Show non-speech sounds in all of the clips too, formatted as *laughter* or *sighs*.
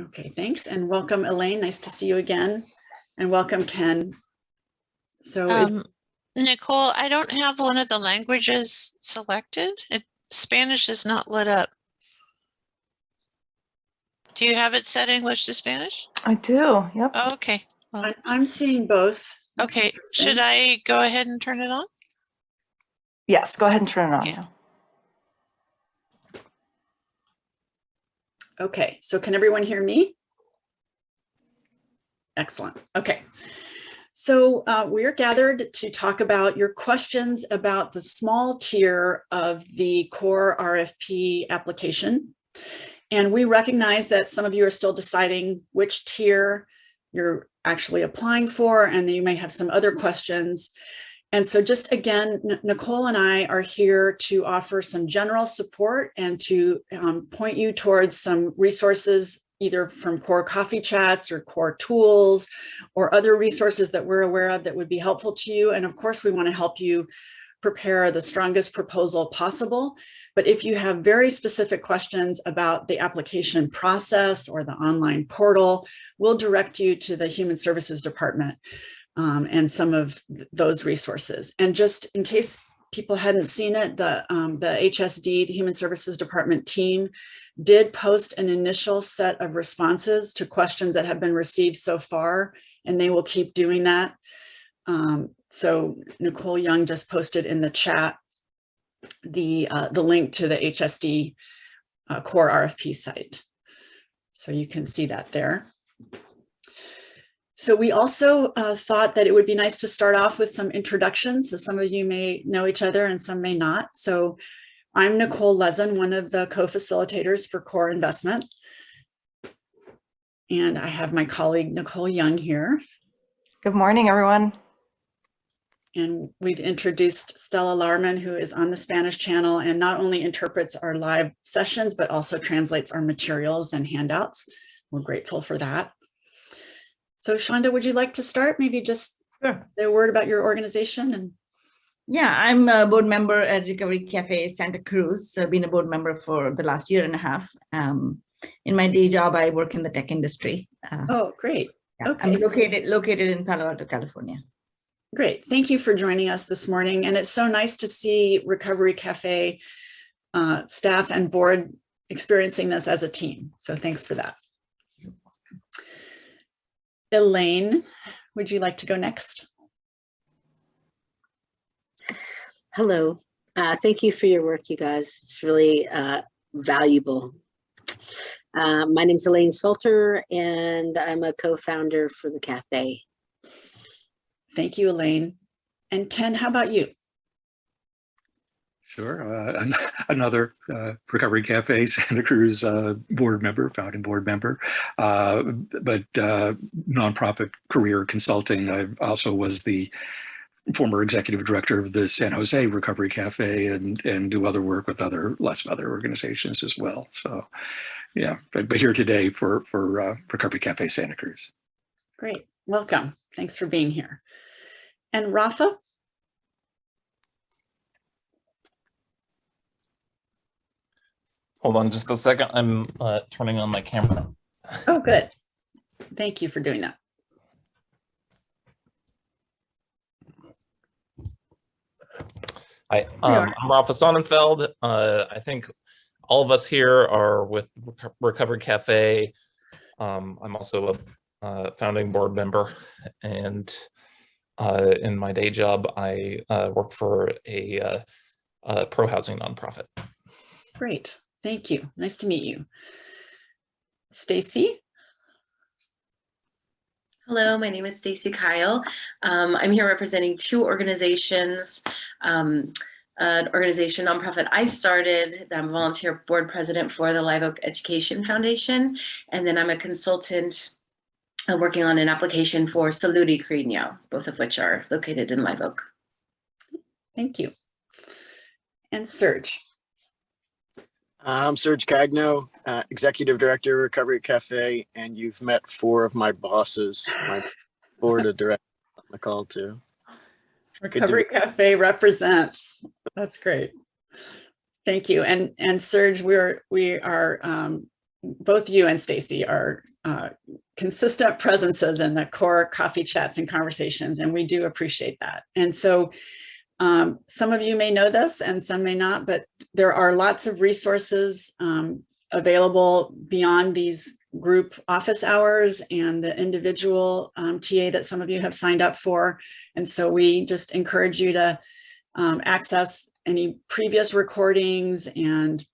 Okay, thanks. And welcome, Elaine. Nice to see you again. And welcome, Ken. So Um, Nicole, I don't have one of the languages selected. It, Spanish is not lit up. Do you have it set English to Spanish? I do. Yep. Oh, okay. I- I'm seeing both. Okay, should I go ahead and turn it on? Yes. Go ahead and turn it on. Okay. Okay, so can everyone hear me? Excellent. Okay. So uh, we're gathered to talk about your questions about the small tier of the core RFP application. And we recognize that some of you are still deciding which tier you're actually applying for, and you may have some other questions. And so just again, Nicole and I are here to offer some general support and to um, point you towards some resources, either from core coffee chats or core tools or other resources that we're aware of that would be helpful to you. And of course, we want to help you prepare the strongest proposal possible. But if you have very specific questions about the application process or the online portal, we'll direct you to the Human Services Department um, and some of th- those resources. And just in case people hadn't seen it, the, um, the HSD, the Human Services Department team did post an initial set of responses to questions that have been received so far, and they will keep doing that. Um, so Nicole Young just posted in the chat the, uh, the link to the HSD uh, core RFP site. So you can see that there. So we also uh, thought that it would be nice to start off with some introductions. So some of you may know each other and some may not. So I'm Nicole Lezin, one of the co-facilitators for Core Investment. And I have my colleague Nicole Young here. Good morning, everyone. And we've introduced Stella Larman, who is on the Spanish channel and not only interprets our live sessions, but also translates our materials and handouts. We're grateful for that. So Shonda, would you like to start? Maybe just Sure. a word about your organization and Yeah, I'm a board member at Recovery Cafe Santa Cruz. I've been a board member for the last year and a half. Um, in my day job, I work in the tech industry. Uh, Oh, great. yeah, I'm located located in Palo Alto, California. Great. Thank you for joining us this morning. And it's so nice to see Recovery Cafe uh, staff and board experiencing this as a team. So thanks for that. Elaine, would you like to go next? Hello. Uh, thank you for your work, you guys. It's really uh, valuable. Uh, my name's Elaine Salter, and I'm a co-founder for the cafe. Thank you, Elaine. And Ken, how about you? Sure. Uh, an- *laughs* another uh, Recovery Cafe *laughs* Santa Cruz uh, board member, founding board member, uh, but uh, nonprofit career consulting. I also was the former executive director of the San Jose Recovery Cafe and and do other work with other lots of other organizations as well. So, yeah, but, but here today for for uh, Recovery Cafe Santa Cruz. Great. Welcome. Thanks for being here. And Rafa? Hold on just a second. I'm uh, turning on my camera. Oh, good. Thank you for doing that. Hi, um. I'm Rafa Sonnenfeld. Uh, I think all of us here are with Reco- Recovery Cafe. Um, I'm also a uh, founding board member and uh, in my day job, I uh, work for a, uh, a pro housing nonprofit. Great. Thank you. Nice to meet you. Stacy? Hello, my name is Stacy Kyle. Um, I'm here representing two organizations. Um, an organization nonprofit I started. I'm a volunteer board president for the Live Oak Education Foundation, and then I'm a consultant uh, working on an application for Salud y Cariño, both of which are located in Live Oak. Thank you. And Serge? I'm Serge Cagno, uh, Executive Director, Recovery Cafe, and you've met four of my bosses, my *laughs* board of directors on the call too. to Recovery Cafe represents. That's great. Thank you. And and Serge, we're we are um, both you and Stacy are uh, consistent presences in the core coffee chats and conversations, and we do appreciate that. And so um, some of you may know this and some may not, but there are lots of resources um, available beyond these group office hours and the individual um, TA that some of you have signed up for. And so we just encourage you to um, access any previous recordings and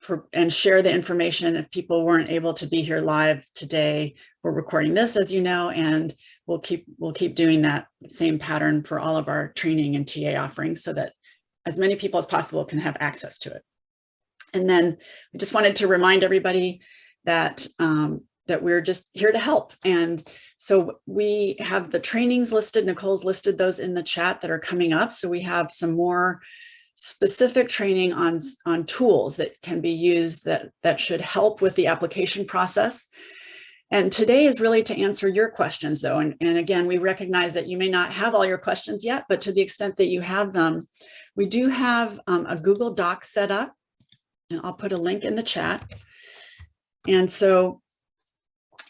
for, and share the information if people weren't able to be here live today. We're recording this, as you know, and we'll keep we'll keep doing that same pattern for all of our training and TA offerings so that as many people as possible can have access to it. And then we just wanted to remind everybody that um, that we're just here to help. And so we have the trainings listed, Nicole's listed those in the chat that are coming up. So we have some more specific training on, on tools that can be used that, that should help with the application process. And today is really to answer your questions though. And, and again, we recognize that you may not have all your questions yet, but to the extent that you have them, we do have um, a Google Doc set up and I'll put a link in the chat. And so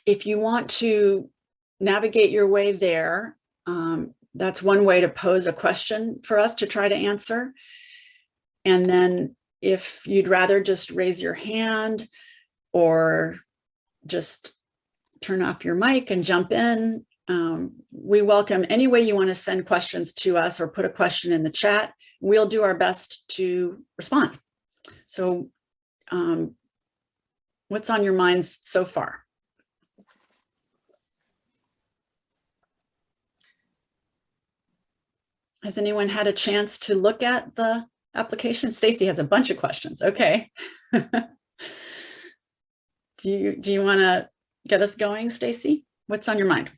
if you want to navigate your way there, um, that's one way to pose a question for us to try to answer. And then if you'd rather just raise your hand or just turn off your mic and jump in, um, we welcome any way you want to send questions to us or put a question in the chat. We'll do our best to respond. So um, what's on your minds so far? Has anyone had a chance to look at the application? Stacy has a bunch of questions. Okay. *laughs* do you do you want to get us going, Stacy? What's on your mind?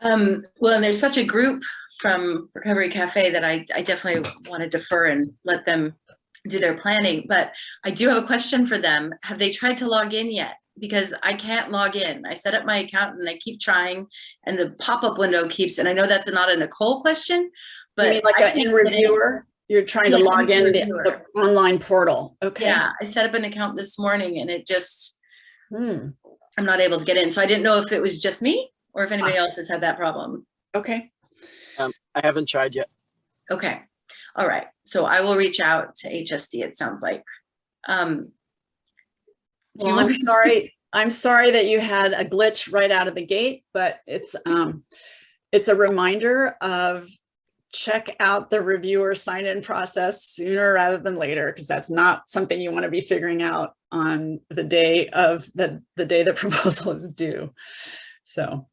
Um, well, and there's such a group from Recovery Cafe that I, I definitely want to defer and let them do their planning, but I do have a question for them. Have they tried to log in yet? Because I can't log in. I set up my account and I keep trying and the pop-up window keeps, and I know that's not a Nicole question, but. you mean like I a in can't reviewer? You're trying to log in the, the online portal. Okay. Yeah, I set up an account this morning and it just, Hmm. I'm not able to get in. So I didn't know if it was just me or if anybody else has had that problem. Okay. I haven't tried yet. Okay, all right. So I will reach out to HSD, it sounds like. Um, do Well, want I'm sorry. I'm sorry that you had a glitch right out of the gate, but it's um, it's a reminder of check out the reviewer sign-in process sooner rather than later, because that's not something you want to be figuring out on the day of the the day the *laughs* proposal is due. So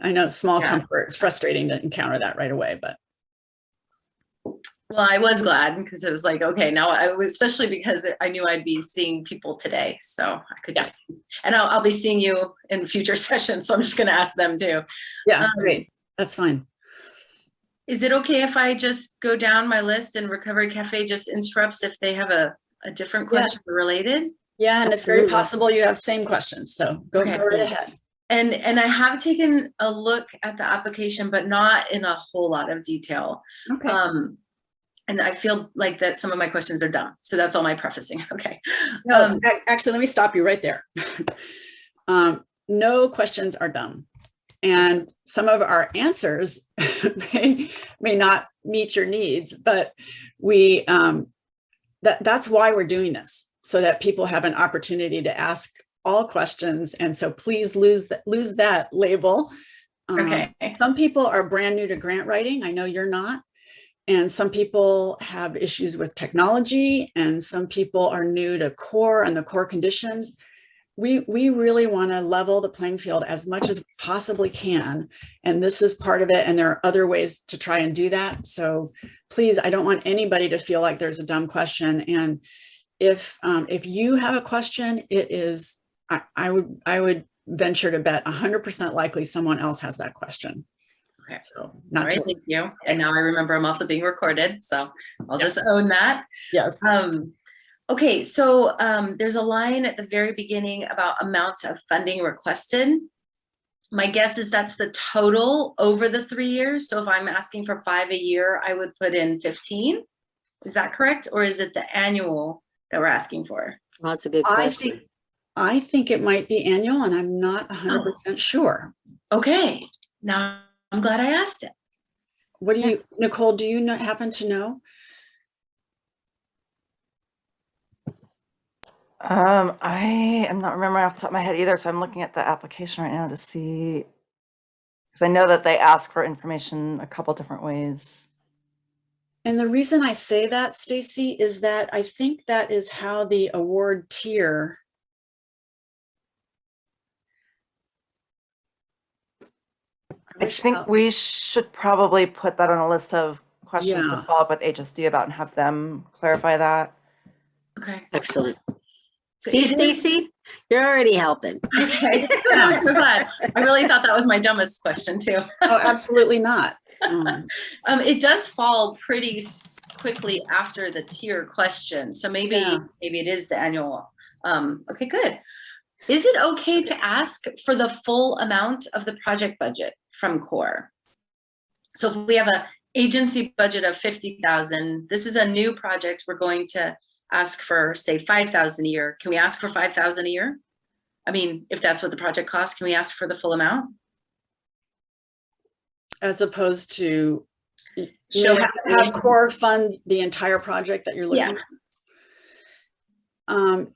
I know it's small Yeah. comfort. It's frustrating to encounter that right away, but Well, I was glad because it was like, okay, now I was, especially because I knew I'd be seeing people today. So I could Yeah. just, and I'll, I'll be seeing you in future *laughs* sessions. So I'm just gonna ask them too. yeah, Um, great. That's fine. Is it okay if I just go down my list and Recovery Cafe just interrupts if they have a, a different Yeah. question related? Yeah, and it's very possible you have same questions. So go, Okay. right ahead. And, and I have taken a look at the application, but not in a whole lot of detail. Okay. Um, and I feel like that some of my questions are dumb. So that's all my prefacing. *laughs* Okay. No, Um, actually, let me stop you right there. *laughs* um, no questions are dumb. And some of our answers *laughs* may, may not meet your needs, but we um, that, that's why we're doing this, so that people have an opportunity to ask all questions. And so please lose that lose that label. Um, Okay. Some people are brand new to grant writing. I know you're not. And some people have issues with technology and some people are new to core and the core conditions. We, we really want to level the playing field as much as we possibly can. And this is part of it. And there are other ways to try and do that. So please, I don't want anybody to feel like there's a dumb question. And if, um, if you have a question, it is, I, I would, I would venture to bet 100% likely someone else has that question. Okay. So All not right, thank you. And now I remember I'm also being recorded, so I'll just own that. yes. Um, okay, so um, there's a line at the very beginning about amount of funding requested. My guess is that's the total over the three years. So if I'm asking for five a year, I would put in 15. Is that correct? Or is it the annual that we're asking for? Well, that's a good question. I question. think, I think it might be annual and I'm not hundred percent sure. Okay, now I'm glad I asked it. What do you, Nicole, do you know, happen to know? Um, I am not remembering off the top of my head either, so I'm looking at the application right now to see. Because I know that they ask for information a couple different ways. And the reason I say that, Stacy, is that I think that is how the award tier I think we should probably put that on a list of questions to follow up with HSD about and have them clarify that. Okay. Excellent. See, Stacy, you're already helping. Okay, *laughs* I'm so glad. I really thought that was my dumbest question too. Oh, absolutely not. Um, *laughs* Um, it does fall pretty quickly after the tier question, so maybe, Yeah. maybe it is the annual. Um, okay, good. Is it okay to ask for the full amount of the project budget from core? So if we have a agency budget of fifty thousand, this is a new project, we're going to ask for, say, five thousand a year. Can we ask for five thousand a year? I mean, if that's what the project costs, can we ask for the full amount? As opposed to you Show how have have core fund the entire project that you're looking Yeah. at. Um,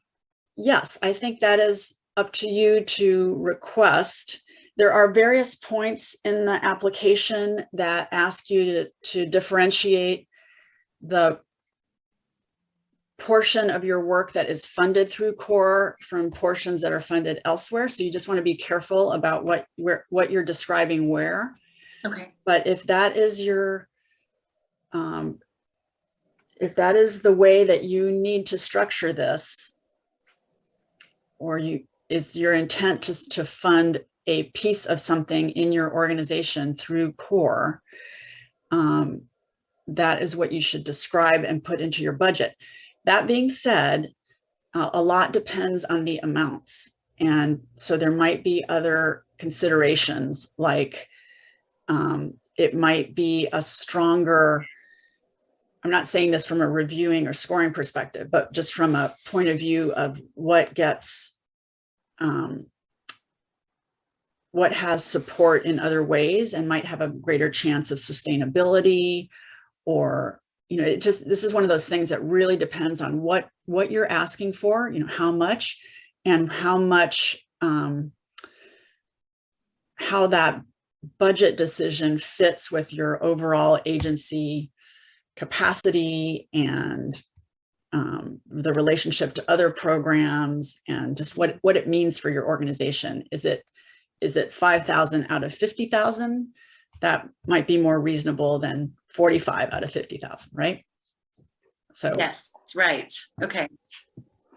yes, I think that is up to you to request. There are various points in the application that ask you to, to differentiate the portion of your work that is funded through core from portions that are funded elsewhere. So you just want to be careful about what, where, what you're describing where. Okay, But if that is your, um, if that is the way that you need to structure this, or you, is your intent just to fund a piece of something in your organization through core, um, that is what you should describe and put into your budget. That being said, uh, a lot depends on the amounts. And so there might be other considerations like um, it might be a stronger, I'm not saying this from a reviewing or scoring perspective, but just from a point of view of what gets, um, what has support in other ways and might have a greater chance of sustainability or, you know, it just, this is one of those things that really depends on what, what you're asking for, you know, how much and how much, um, how that budget decision fits with your overall agency capacity and um, the relationship to other programs and just what, what it means for your organization. Is it, is it 5,000 out of 50,000? That might be more reasonable than 45 out of 50,000, right? So yes, that's right. Okay.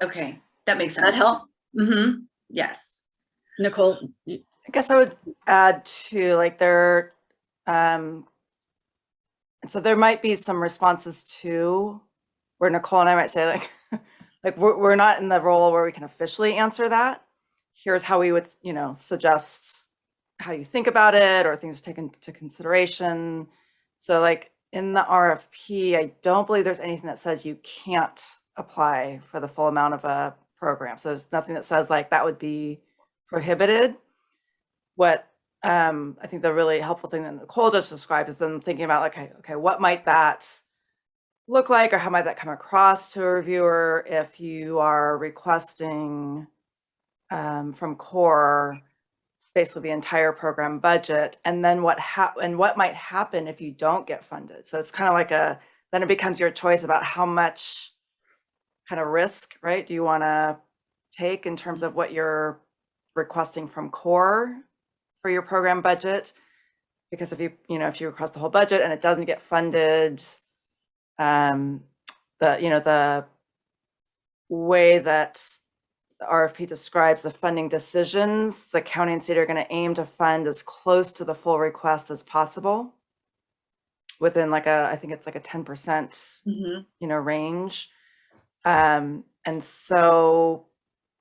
Okay, that makes does that help? Mm-hmm, yes. Nicole, I guess I would add to like there, um, so there might be some responses to where Nicole and I might say like, *laughs* like we're, we're not in the role where we can officially answer that. Here's how we would, you know, suggest how you think about it or things taken into consideration. So like in the RFP, I don't believe there's anything that says you can't apply for the full amount of a program. So there's nothing that says like that would be prohibited what um, I think the really helpful thing that Nicole just described is then thinking about like, okay, okay, what might that look like or how might that come across to a reviewer if you are requesting um, from core basically the entire program budget and then what and what might happen if you don't get funded. So it's kind of like a then it becomes your choice about how much kind of risk, right? Do you want to take in terms of what you're requesting from core for your program budget? Because if you, you know, if you request the whole budget and it doesn't get funded, um, the, you know, the way that the RFP describes the funding decisions, the county and state are going to aim to fund as close to the full request as possible within like a, I think it's like a 10% Mhm. you know, range. Um, and so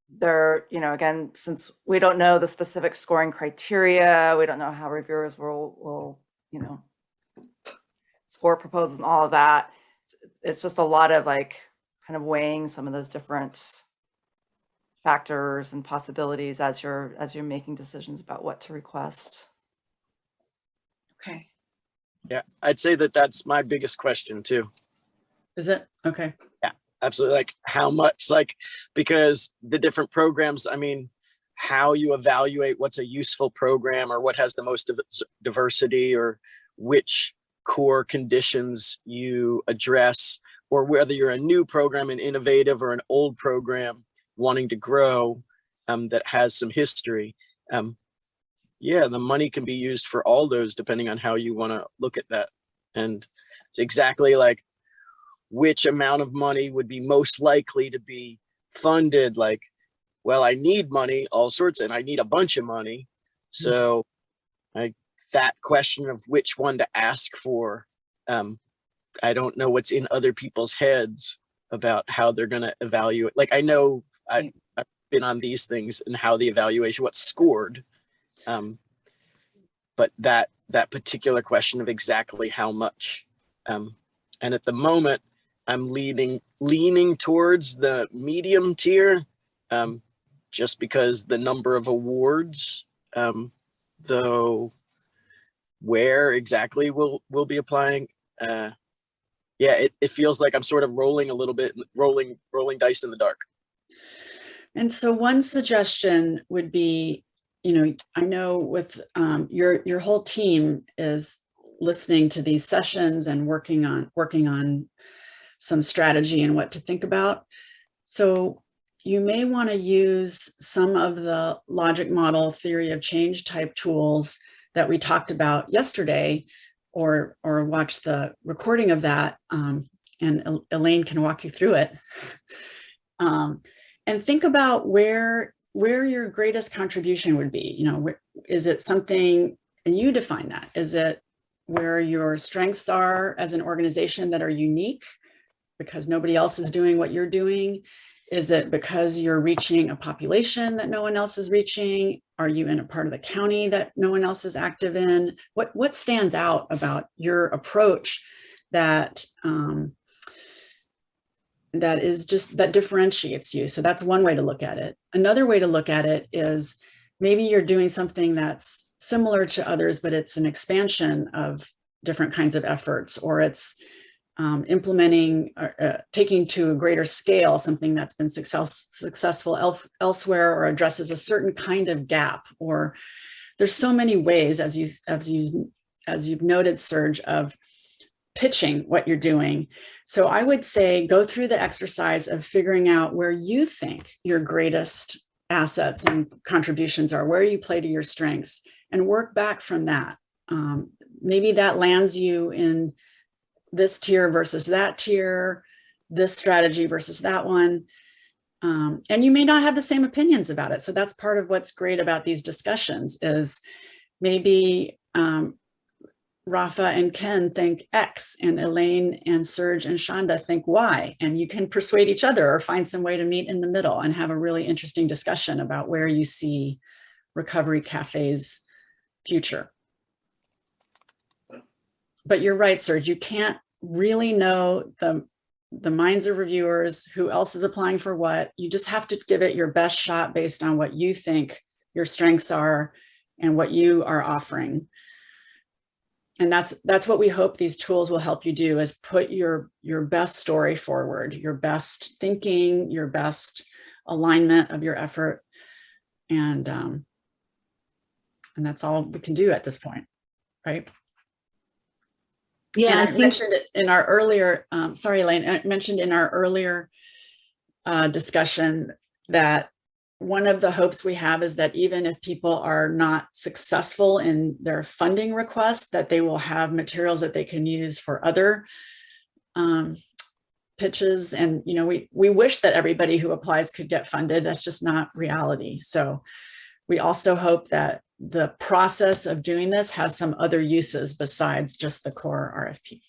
there, you know, again, since we don't know the specific scoring criteria, we don't know how reviewers will, will, you know, score proposals and all of that. It's just a lot of like kind of weighing some of those different factors and possibilities as you're as you're making decisions about what to request. Okay. Yeah, I'd say that that's my biggest question too. Is it? Okay. Yeah, absolutely. Like how much, like, because the different programs, I mean, how you evaluate what's a useful program or what has the most diversity or which core conditions you address or whether you're a new program and innovative or an old program wanting to grow um, that has some history. Um, yeah, the money can be used for all those depending on how you want to look at that. And it's exactly like which amount of money would be most likely to be funded like well i need money all sorts and i need a bunch of money so like that question of which one to ask for um i don't know what's in other people's heads about how they're going to evaluate like i know I, i've been on these things and how the evaluation what's scored um but that that particular question of exactly how much um and at the moment I'm leaning leaning towards the medium tier, um, just because the number of awards, um, though where exactly we'll we'll be applying, uh, yeah, it, it feels like I'm sort of rolling a little bit, rolling rolling dice in the dark. And so one suggestion would be, you know, I know with um, your your whole team is listening to these sessions and working on working on some strategy and what to think about. So you may want to use some of the logic model theory of change type tools that we talked about yesterday or or watch the recording of that um, and El- Elaine can walk you through it. *laughs* Um, and think about where where your greatest contribution would be. You know, where, is it something, and you define that, is it where your strengths are as an organization that are unique because nobody else is doing what you're doing? Is it because you're reaching a population that no one else is reaching? Are you in a part of the county that no one else is active in? What, what stands out about your approach that um, that is just that differentiates you. So that's one way to look at it. Another way to look at it is maybe you're doing something that's similar to others, but it's an expansion of different kinds of efforts, or it's um, implementing, or, uh, taking to a greater scale something that's been success, successful el elsewhere, or addresses a certain kind of gap. Or there's so many ways, as you as you as you've noted, Serge, of pitching what you're doing. So I would say go through the exercise of figuring out where you think your greatest assets and contributions are, where you play to your strengths, and work back from that. Um, maybe that lands you in this tier versus that tier, this strategy versus that one. Um, and you may not have the same opinions about it. So that's part of what's great about these discussions is maybe um, Rafa and Ken think X and Elaine and Serge and Shonda think Y and you can persuade each other or find some way to meet in the middle and have a really interesting discussion about where you see Recovery Cafe's future. But you're right, Serge, you can't really know the, the minds of reviewers, who else is applying for what. You just have to give it your best shot based on what you think your strengths are and what you are offering and that's that's what we hope these tools will help you do is put your your best story forward your best thinking your best alignment of your effort. And um and that's all we can do at this point right? Yeah, and I I think mentioned it in our earlier um sorry elaine i mentioned in our earlier uh discussion that one of the hopes we have is that even if people are not successful in their funding request, that they will have materials that they can use for other um, pitches. And, you know, we, we wish that everybody who applies could get funded. That's just not reality. So we also hope that the process of doing this has some other uses besides just the core RFP.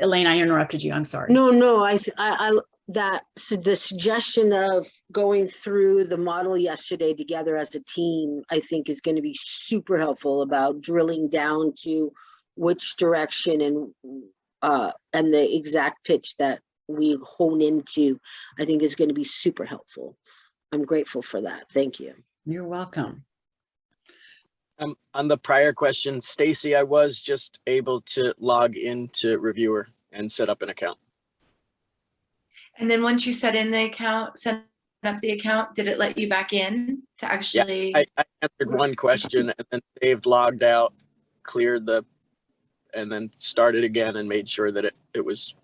Elaine, I interrupted you. I'm sorry. No, no, I, I, I, that, su- the suggestion of going through the model yesterday together as a team, I think is going to be super helpful about drilling down to which direction and, uh, and the exact pitch that we hone into, I think is going to be super helpful. I'm grateful for that. Thank you. You're welcome. Um, on the prior question, Stacy, I was just able to log into reviewer and set up an account. And then once you set in the account, set up the account, did it let you back in to actually? I, I answered one question and then saved, logged out, cleared the, and then started again and made sure that it, it was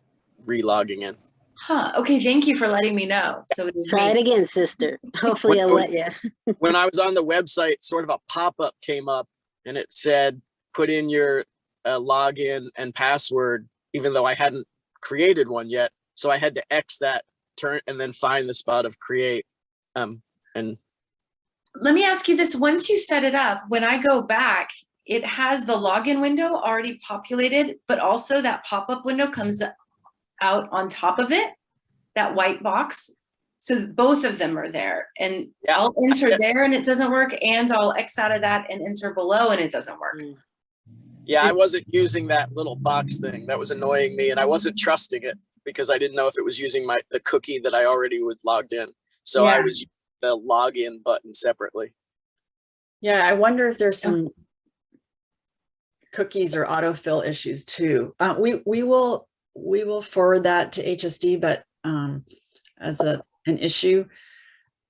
re-logging in. Huh, okay, thank you for letting me know. So it is Try it again, sister. *laughs* Hopefully I'll let you. *laughs* When I was on the website, sort of a pop-up came up and it said, put in your uh, login and password, even though I hadn't created one yet. So I had to X that turn and then find the spot of create. Um, and Let me ask you this, once you set it up, when I go back, it has the login window already populated, but also that pop-up window comes out on top of it, that white box. So both of them are there and Yeah. I'll enter there and it doesn't work and I'll X out of that and enter below and it doesn't work. Mm. yeah, I wasn't using that little box thing. That was annoying me and I wasn't trusting it because I didn't know if it was using my, the cookie that I already would logged in. So I was using the login button separately. Yeah, I wonder if there's some cookies or autofill issues too. Uh, we, we will, we will forward that to HSD, but um, as a, an issue.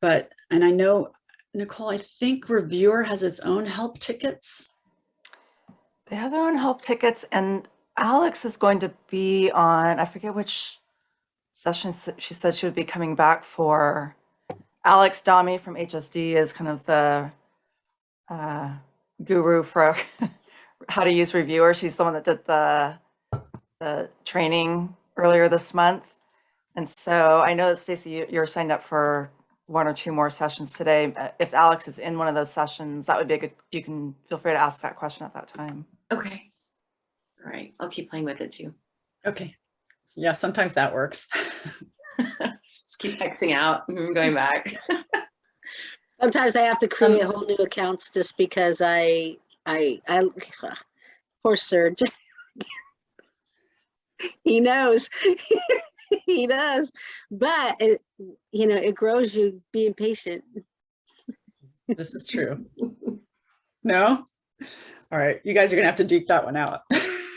But, and I know, Nicole, I think reviewer has its own help tickets. They have their own help tickets and Alex is going to be on, I forget which session she said she would be coming back for. Alex Dami from HSD is kind of the uh, guru for *laughs* how to use reviewer. She's the one that did the, the training earlier this month. And so I know that Stacy, you- you're signed up for one or two more sessions today. Uh, If Alex is in one of those sessions, that would be a good, you can feel free to ask that question at that time. Okay. All right, I'll keep playing with it too. Okay. Yeah, sometimes that works. *laughs* Just keep Xing out and going back. *laughs* Sometimes I have to create um, whole new accounts just because I, I, I, *sighs* poor Serge. *laughs* He knows. He does. But it, you know, it grows you being patient. This is true. No? All right, you guys are gonna have to duke that one out.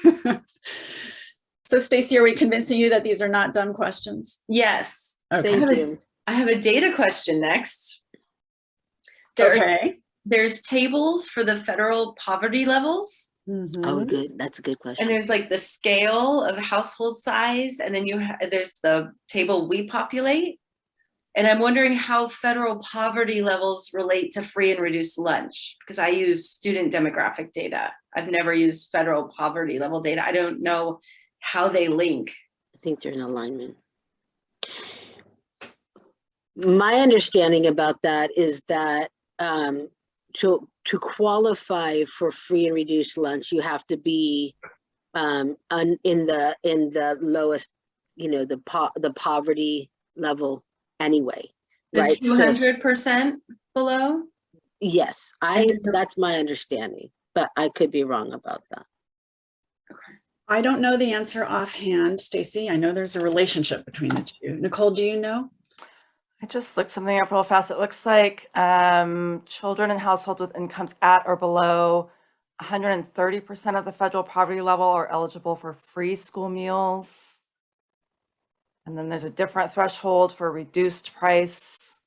*laughs* So Stacy, are we convincing you that these are not dumb questions? Yes, Okay, Thank have you. I have a data question next. There are, okay. there's tables for the federal poverty levels. Oh, Mhm. good. That's a good question. And question. there's like the scale of household size, and then you, ha- there's the table we populate. And I'm wondering how federal poverty levels relate to free and reduced lunch, because I use student demographic data. I've never used federal poverty level data. I don't know how they link. I think they're in alignment. My understanding about that is that um, to, to qualify for free and reduced lunch, you have to be um, in the, in the lowest, you know, the po, the poverty level anyway, The right? two So, hundred percent below? yes, I, And then the- that's my understanding, but I could be wrong about that. Okay. I don't know the answer offhand, Stacy. I know there's a relationship between the two. Nicole, do you know? I just looked something up real fast. It looks like um, children in households with incomes at or below 130% of the federal poverty level are eligible for free school meals. And then there's a different threshold for reduced price.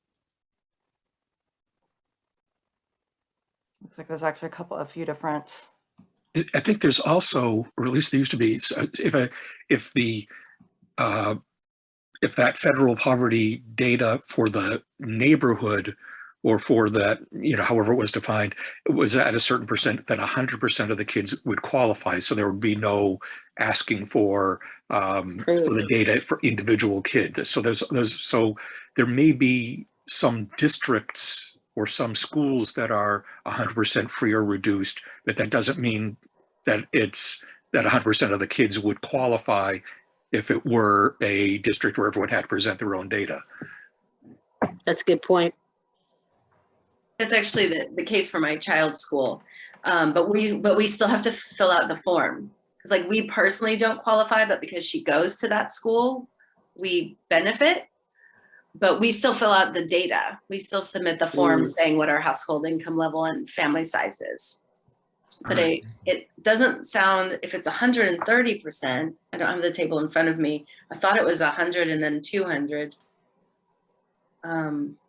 Looks like there's actually a couple, a few different. I- think there's also, or at least there used to be, so if a, if the, uh, if that federal poverty data for the neighborhood or for that, you know, however it was defined, it was at a certain percent, that hundred percent of the kids would qualify. So there would be no asking for, um, for the data for individual kids. So there's, there's, so there may be some districts or some schools that are hundred percent free or reduced, but that doesn't mean that it's, that hundred percent of the kids would qualify if it were a district where everyone had to present their own data. That's a good point. That's actually the, the case for my child's school. Um, but we, but we still have to fill out the form. Cause like we personally don't qualify, but because she goes to that school, we benefit, but we still fill out the data. We still submit the form saying what our household income level and family size is. But I, it doesn't sound, if it's hundred and thirty percent, I don't have the table in front of me. I thought it was hundred and then two hundred. Um, so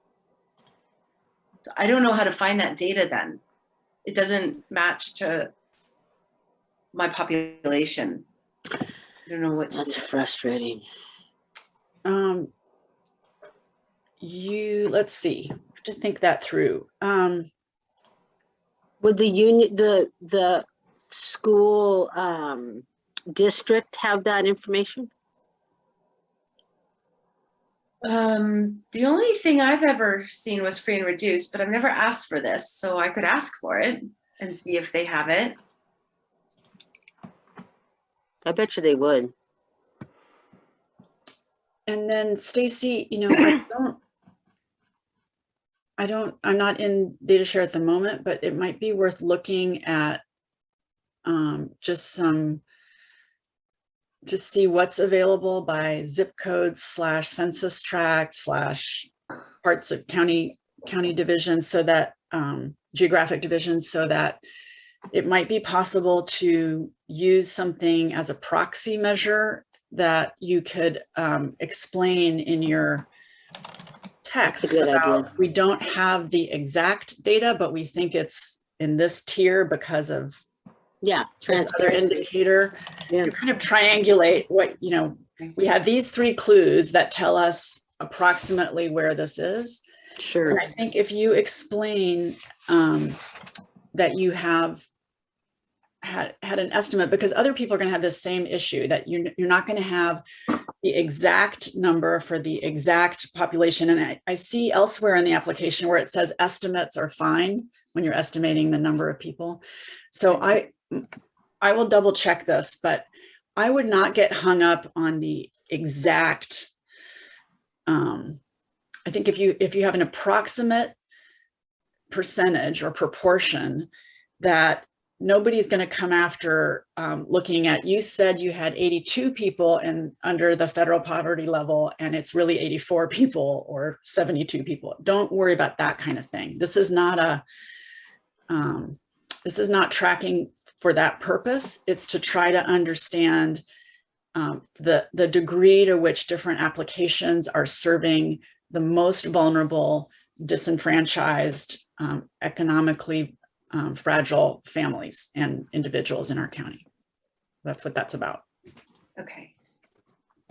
I don't know how to find that data then. It doesn't match to my population. I don't know what to That's do. frustrating. Um, you, let's see, to think that through. Um, Would the union, the, the school, um, district have that information? Um, the only thing I've ever seen was free and reduced, but I've never asked for this, so I could ask for it and see if they have it. I bet you they would. and then Stacy, you know, I *clears throat* don't, I don't, I'm not in data share at the moment, but it might be worth looking at um, just some, to see what's available by zip code slash census tract slash parts of county, county divisions so that, um, geographic divisions so that it might be possible to use something as a proxy measure that you could um, explain in your text about, idea. we don't have the exact data, but we think it's in this tier because of Yeah. other indicator. Yeah. You kind of triangulate what, you know, we have these three clues that tell us approximately where this is. Sure. And I think if you explain um, that you have had, had an estimate, because other people are going to have the same issue, that you're, you're not going to have the exact number for the exact population. And I, I see elsewhere in the application where it says estimates are fine when you're estimating the number of people. So I, I will double check this, but I would not get hung up on the exact um, I think if you, if you have an approximate percentage or proportion that nobody's going to come after um, looking at, you said you had 82 people and under the federal poverty level and it's really 84 *laughs* people or 72 people. Don't worry about that kind of thing. This is not a, um, this is not tracking for that purpose. It's to try to understand um, the, the degree to which different applications are serving the most vulnerable, disenfranchised, um, economically um, fragile families and individuals in our county. That's what that's about. Okay.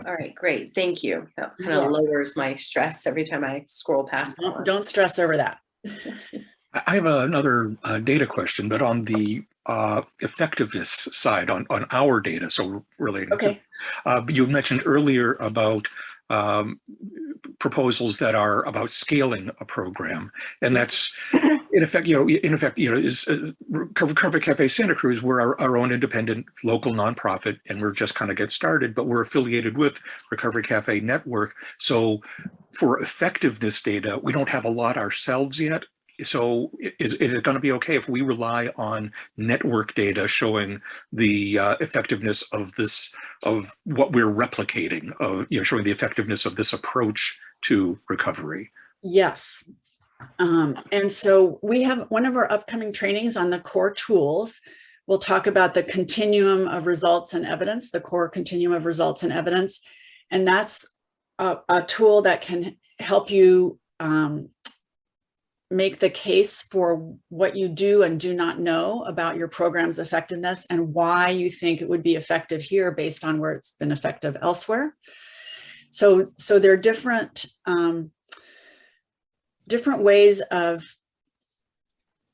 All right, great. Thank you. That kind of welcome. lowers my stress every time I scroll past. Don't, don't stress over that. *laughs* I I have another uh, data question, but on the uh, effectiveness side, on, on our data, so related. to- Okay. Uh, you mentioned earlier about um, proposals that are about scaling a program, and that's in effect, you know, in effect, you know, is uh, Cafe Santa Cruz. We're our, our own independent local nonprofit, and we're just kind of get started, but we're affiliated with Recovery Cafe Network. So for effectiveness data, we don't have a lot ourselves yet. So is, is it going to be okay if we rely on network data showing the uh, effectiveness of this, of what we're replicating, of, you know, showing the effectiveness of this approach to recovery? Yes. Um, and so we have one of our upcoming trainings on the core tools. We'll talk about the continuum of results and evidence, the core continuum of results and evidence. And that's a, a tool that can help you um, make the case for what you do and do not know about your program's effectiveness and why you think it would be effective here based on where it's been effective elsewhere. So, so there are different um, different ways of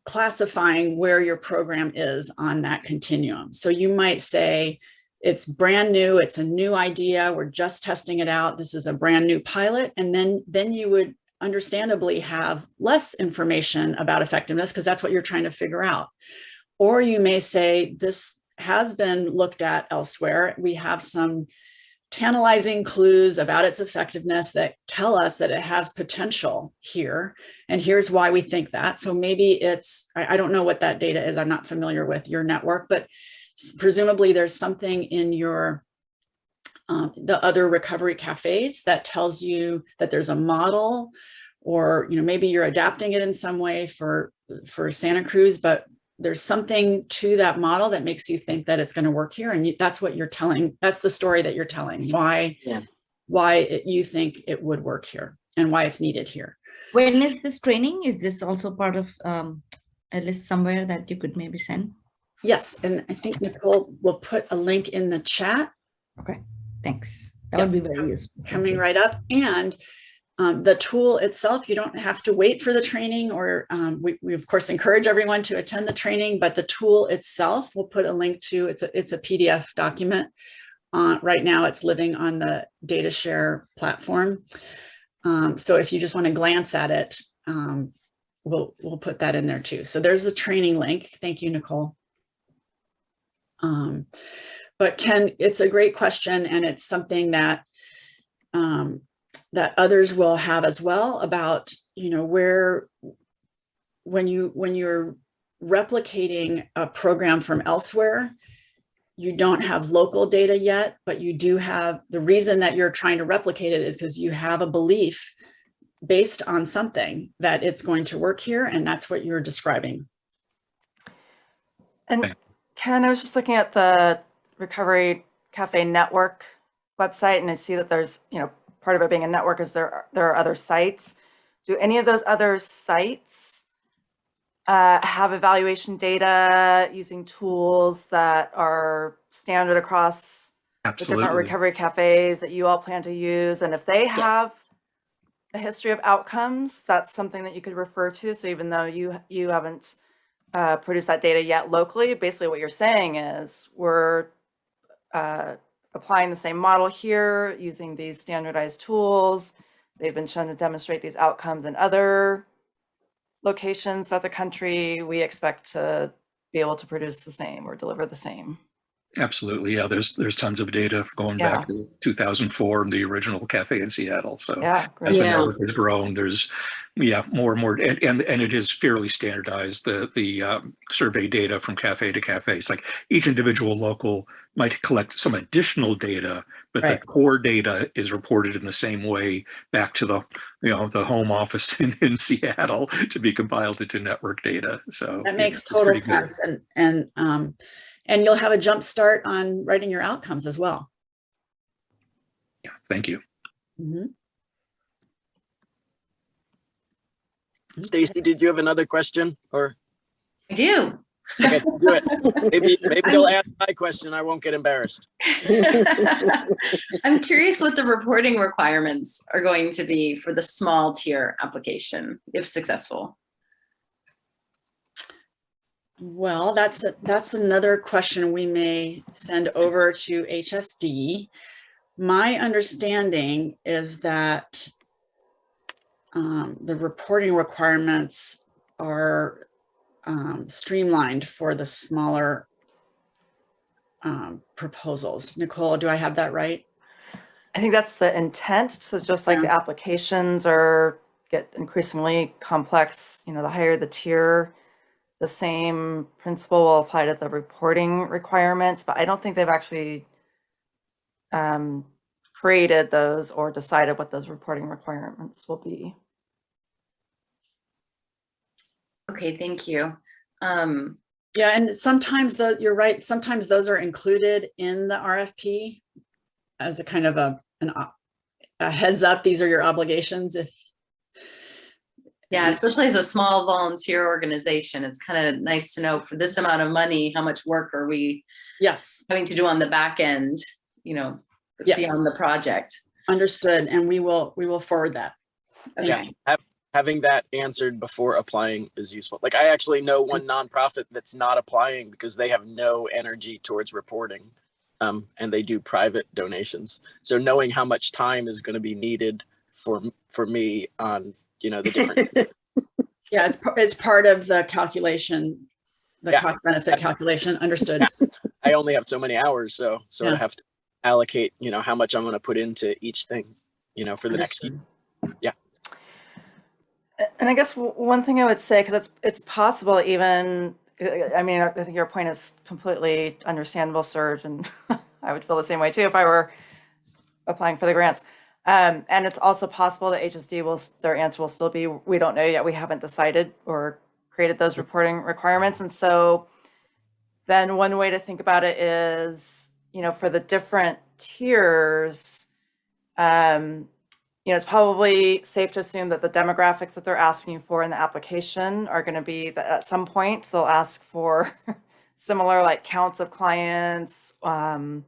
classifying where your program is on that continuum. So you might say it's brand new, it's a new idea, we're just testing it out, this is a brand new pilot, and then, then you would understandably have less information about effectiveness because that's what you're trying to figure out. Or you may say this has been looked at elsewhere. We have some tantalizing clues about its effectiveness that tell us that it has potential here. And here's why we think that. So maybe it's, I, I don't know what that data is. I'm not familiar with your network, but presumably there's something in your um, the other recovery cafes that tells you that there's a model or, you know, maybe you're adapting it in some way for, for Santa Cruz, but there's something to that model that makes you think that it's going to work here. And you, that's what you're telling. That's the story that you're telling, why, Yeah. why it- you think it would work here and why it's needed here. When is this training? Is this also part of um, a list somewhere that you could maybe send? Yes, and I think Nicole will put a link in the chat Okay, thanks. That would be very useful. Coming right up. And um, the tool itself, you don't have to wait for the training or um, we, we of course encourage everyone to attend the training, but the tool itself, we'll put a link to, it's a, it's a PDF document. Uh, right now it's living on the data share platform. Um, so if you just want to glance at it, um, we'll, we'll put that in there too. So there's the training link. Thank you, Nicole. But Ken, it's a great question and it's something that um, that others will have as well about, you know, where when you when you're replicating a program from elsewhere, you don't have local data yet, but you do have the reason that you're trying to replicate it is because you have a belief based on something that it's going to work here. And that's what you're describing. And Ken, I was just looking at the Recovery Cafe Network website and I see that there's, you know, part of it being a network is there, are- there are other sites. Do any of those other sites uh, have evaluation data using tools that are standard across the different recovery cafes that you all plan to use? And if they have a history of outcomes, that's something that you could refer to. So even though you, you haven't uh, produce that data yet locally. Basically, what you're saying is we're uh, applying the same model here using these standardized tools. They've been shown to demonstrate these outcomes in other locations throughout the country. We expect to be able to produce the same or deliver the same. Absolutely. Yeah, there's there's tons of data going Yeah. back to 2004, the original cafe in Seattle. So Yeah, as the Yeah. network has grown, there's yeah more and more, and and, and it is fairly standardized. The the um, survey data from cafe to cafe. It's like each individual local might collect some additional data, but Right. the core data is reported in the same way back to the you know the home office *laughs* in, in Seattle to be compiled into network data. So That yeah, makes it's total pretty good. sense. And, and, um, and you'll have a jump start on writing your outcomes as well. Yeah, thank you. Mhm. Stacy, did you have another question or? I do. Okay, do it. Maybe, *laughs* maybe you'll ask my question. I won't get embarrassed. *laughs* I'm curious what the reporting requirements are going to be for the small tier application, if successful. Well, that's, a- that's another question we may send over to HSD. My understanding is that um, the reporting requirements are um, streamlined for the smaller um, proposals. Nicole, do I have that right? I think that's the intent. So just like the applications are get increasingly complex, you know, the higher the tier, the same principle will apply to the reporting requirements, but I don't think they've actually um, created those or decided what those reporting requirements will be. Okay, thank you. Um, Yeah, and sometimes the, you're right, sometimes those are included in the RFP as a kind of a, an, a heads up, these are your obligations if. Yeah, especially as a small volunteer organization, it's kind of nice to know for this amount of money, how much work are we Yes, having to do on the back end, you know, Yes. beyond the project. understood, and we will, we will forward that. Thank Yeah, have, having that answered before applying is useful. Like I actually know one nonprofit that's not applying because they have no energy towards reporting. Um, and they do private donations. So knowing how much time is going to be needed for for me on you know the different *laughs* Yeah, it's, it's part of the calculation, the Yeah, cost benefit calculation, understood. *laughs* I only have so many hours, so so I have to allocate you know how much I'm going to put into each thing, you know, for the next year. Understood. A- And I guess one thing I would say, because it's, it's possible even, I- I mean, I think your point is completely understandable, Serge, and *laughs* I would feel the same way too if I were applying for the grants. Um, and it's also possible that HSD will, their answer will still be, we don't know yet, we haven't decided or created those reporting requirements. And so then one way to think about it is, you know, for the different tiers, um, you know, it's probably safe to assume that the demographics that they're asking for in the application are going to be that at some point they'll ask for *laughs* similar like counts of clients, um,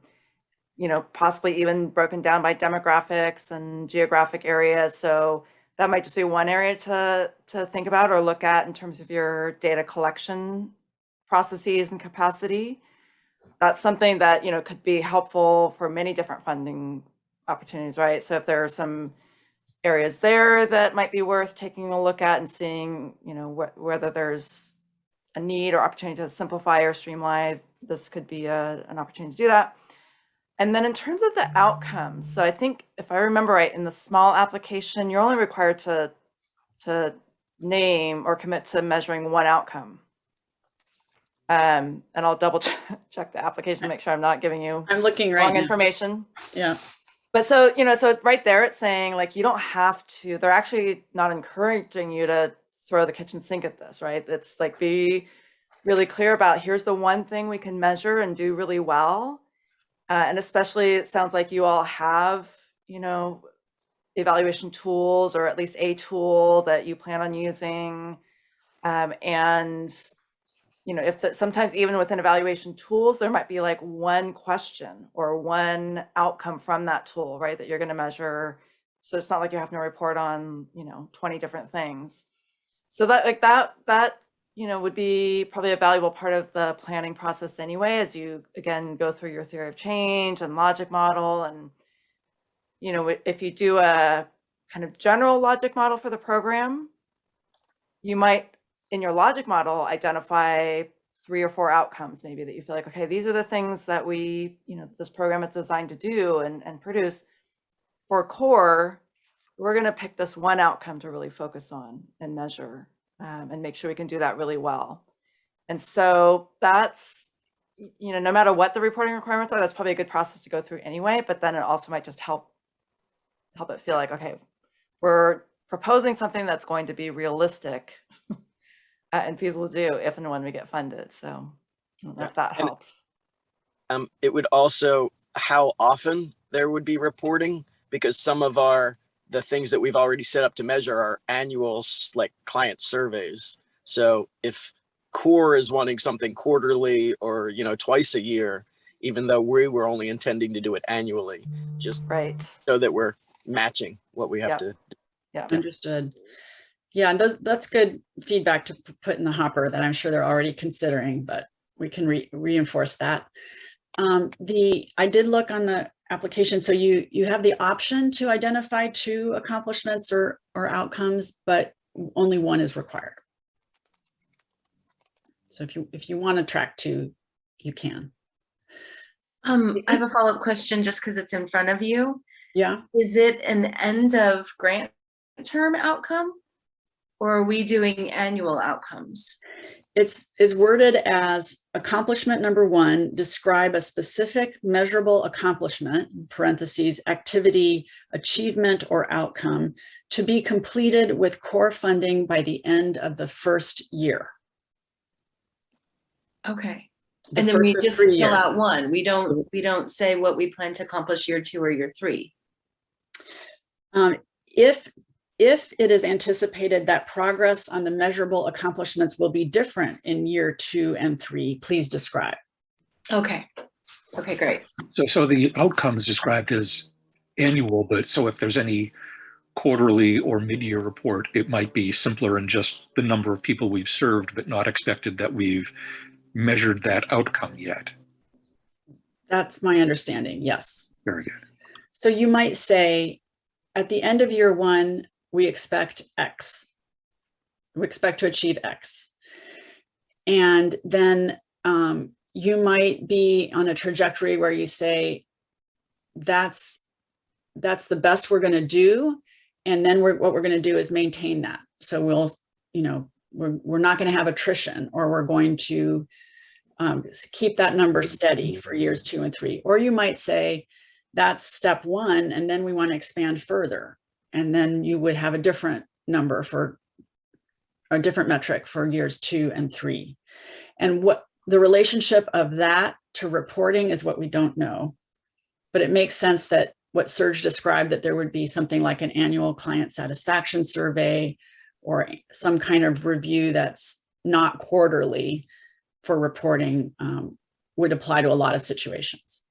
you know, possibly even broken down by demographics and geographic areas. So that might just be one area to to think about or look at in terms of your data collection processes and capacity. That's something that, you know, could be helpful for many different funding opportunities, right? So if there are some areas there that might be worth taking a look at and seeing, you know, wh- whether there's a need or opportunity to simplify or streamline, this could be a, an opportunity to do that. And then in terms of the outcomes, so I think if I remember right, in the small application, you're only required to to name or commit to measuring one outcome. Um, and I'll double check, *laughs* check the application to make sure I'm not giving you I'm looking right wrong now. information. Yeah. But so, you know, so right there it's saying like you don't have to, they're actually not encouraging you to throw the kitchen sink at this, right? It's like be really clear about here's the one thing we can measure and do really well. Uh, and especially it sounds like you all have, you know, evaluation tools or at least a tool that you plan on using. Um, and you know, if the, sometimes even within evaluation tools, there might be like one question or one outcome from that tool, right? That you're going to measure. So it's not like you're having to report on, you know, 20 different things. So that like that, that, you know, would be probably a valuable part of the planning process anyway, as you again go through your theory of change and logic model. And, you know, if you do a kind of general logic model for the program, you might in your logic model identify three or four outcomes maybe that you feel like okay these are the things that we you know this program is designed to do and, and produce for core we're going to pick this one outcome to really focus on and measure um, and make sure we can do that really well and so that's you know no matter what the reporting requirements are that's probably a good process to go through anyway but then it also might just help help it feel like okay we're proposing something that's going to be realistic uh, *laughs* and feasible to do if and when we get funded. So I don't know if that And- helps. Um, it would also how often there would be reporting because some of our the things that we've already set up to measure are annual like client surveys. So if core is wanting something quarterly or you know twice a year, even though we were only intending to do it annually, just Right. so that we're matching what we have Yep. to. Yeah. Understood. Yeah, and those, that's good feedback to put in the hopper that I'm sure they're already considering, but we can re- reinforce that. Um, the, I did look on the application, so you, you have the option to identify two accomplishments or, or outcomes, but only one is required. So if you, if you want to track two, you can. Um, I have a follow-up question just because it's in front of you. Yeah, Is it an end of grant term outcome? Or are we doing annual outcomes? it's, is worded as accomplishment number one, describe a specific measurable accomplishment, parentheses, activity, achievement or outcome to be completed with core funding by the end of the first year. Okay, the and then we just fill years. out one. We don't, we don't say what we plan to accomplish year two or year three. Um, if, if it is anticipated that progress on the measurable accomplishments will be different in year two and three, please describe. Okay, okay, great. So, so the outcomes described as annual, but so if there's any quarterly or mid-year report, it might be simpler in just the number of people we've served, but not expected that we've measured that outcome yet. That's my understanding, yes. Very good. So you might say, at the end of year one, we expect X. We expect to achieve X. And then um, you might be on a trajectory where you say, that's, that's the best we're going to do. And then we're, what we're going to do is maintain that. So we'll, you know, we're, we're not going to have attrition or we're going to um, keep that number steady for years two and three. Or you might say, that's step one, and then we want to expand further. And then you would have a different number for a different metric for years two and three. And what the relationship of that to reporting is what we don't know. But it makes sense that what Serge described, that there would be something like an annual client satisfaction survey or some kind of review that's not quarterly for reporting um, would apply to a lot of situations.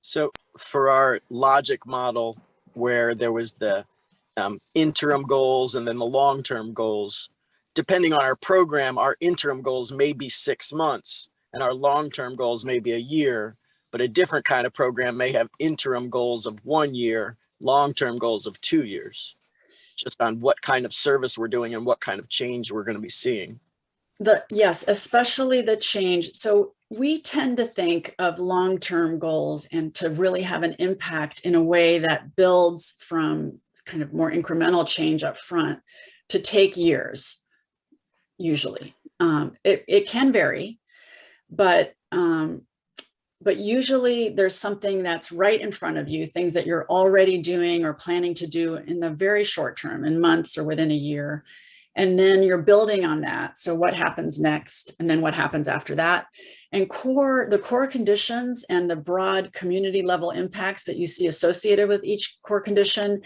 So for our logic model, where there was the um, interim goals and then the long-term goals, depending on our program, our interim goals may be six months and our long-term goals may be a year, but a different kind of program may have interim goals of one year, long-term goals of two years, just on what kind of service we're doing and what kind of change we're going to be seeing. The, yes, especially the change. So we tend to think of long-term goals and to really have an impact in a way that builds from kind of more incremental change up front to take years, usually. Um, it, it can vary, but um, but usually there's something that's right in front of you, things that you're already doing or planning to do in the very short term, in months or within a year. And then you're building on that. So what happens next? And then what happens after that? And core, the core conditions and the broad community level impacts that you see associated with each core condition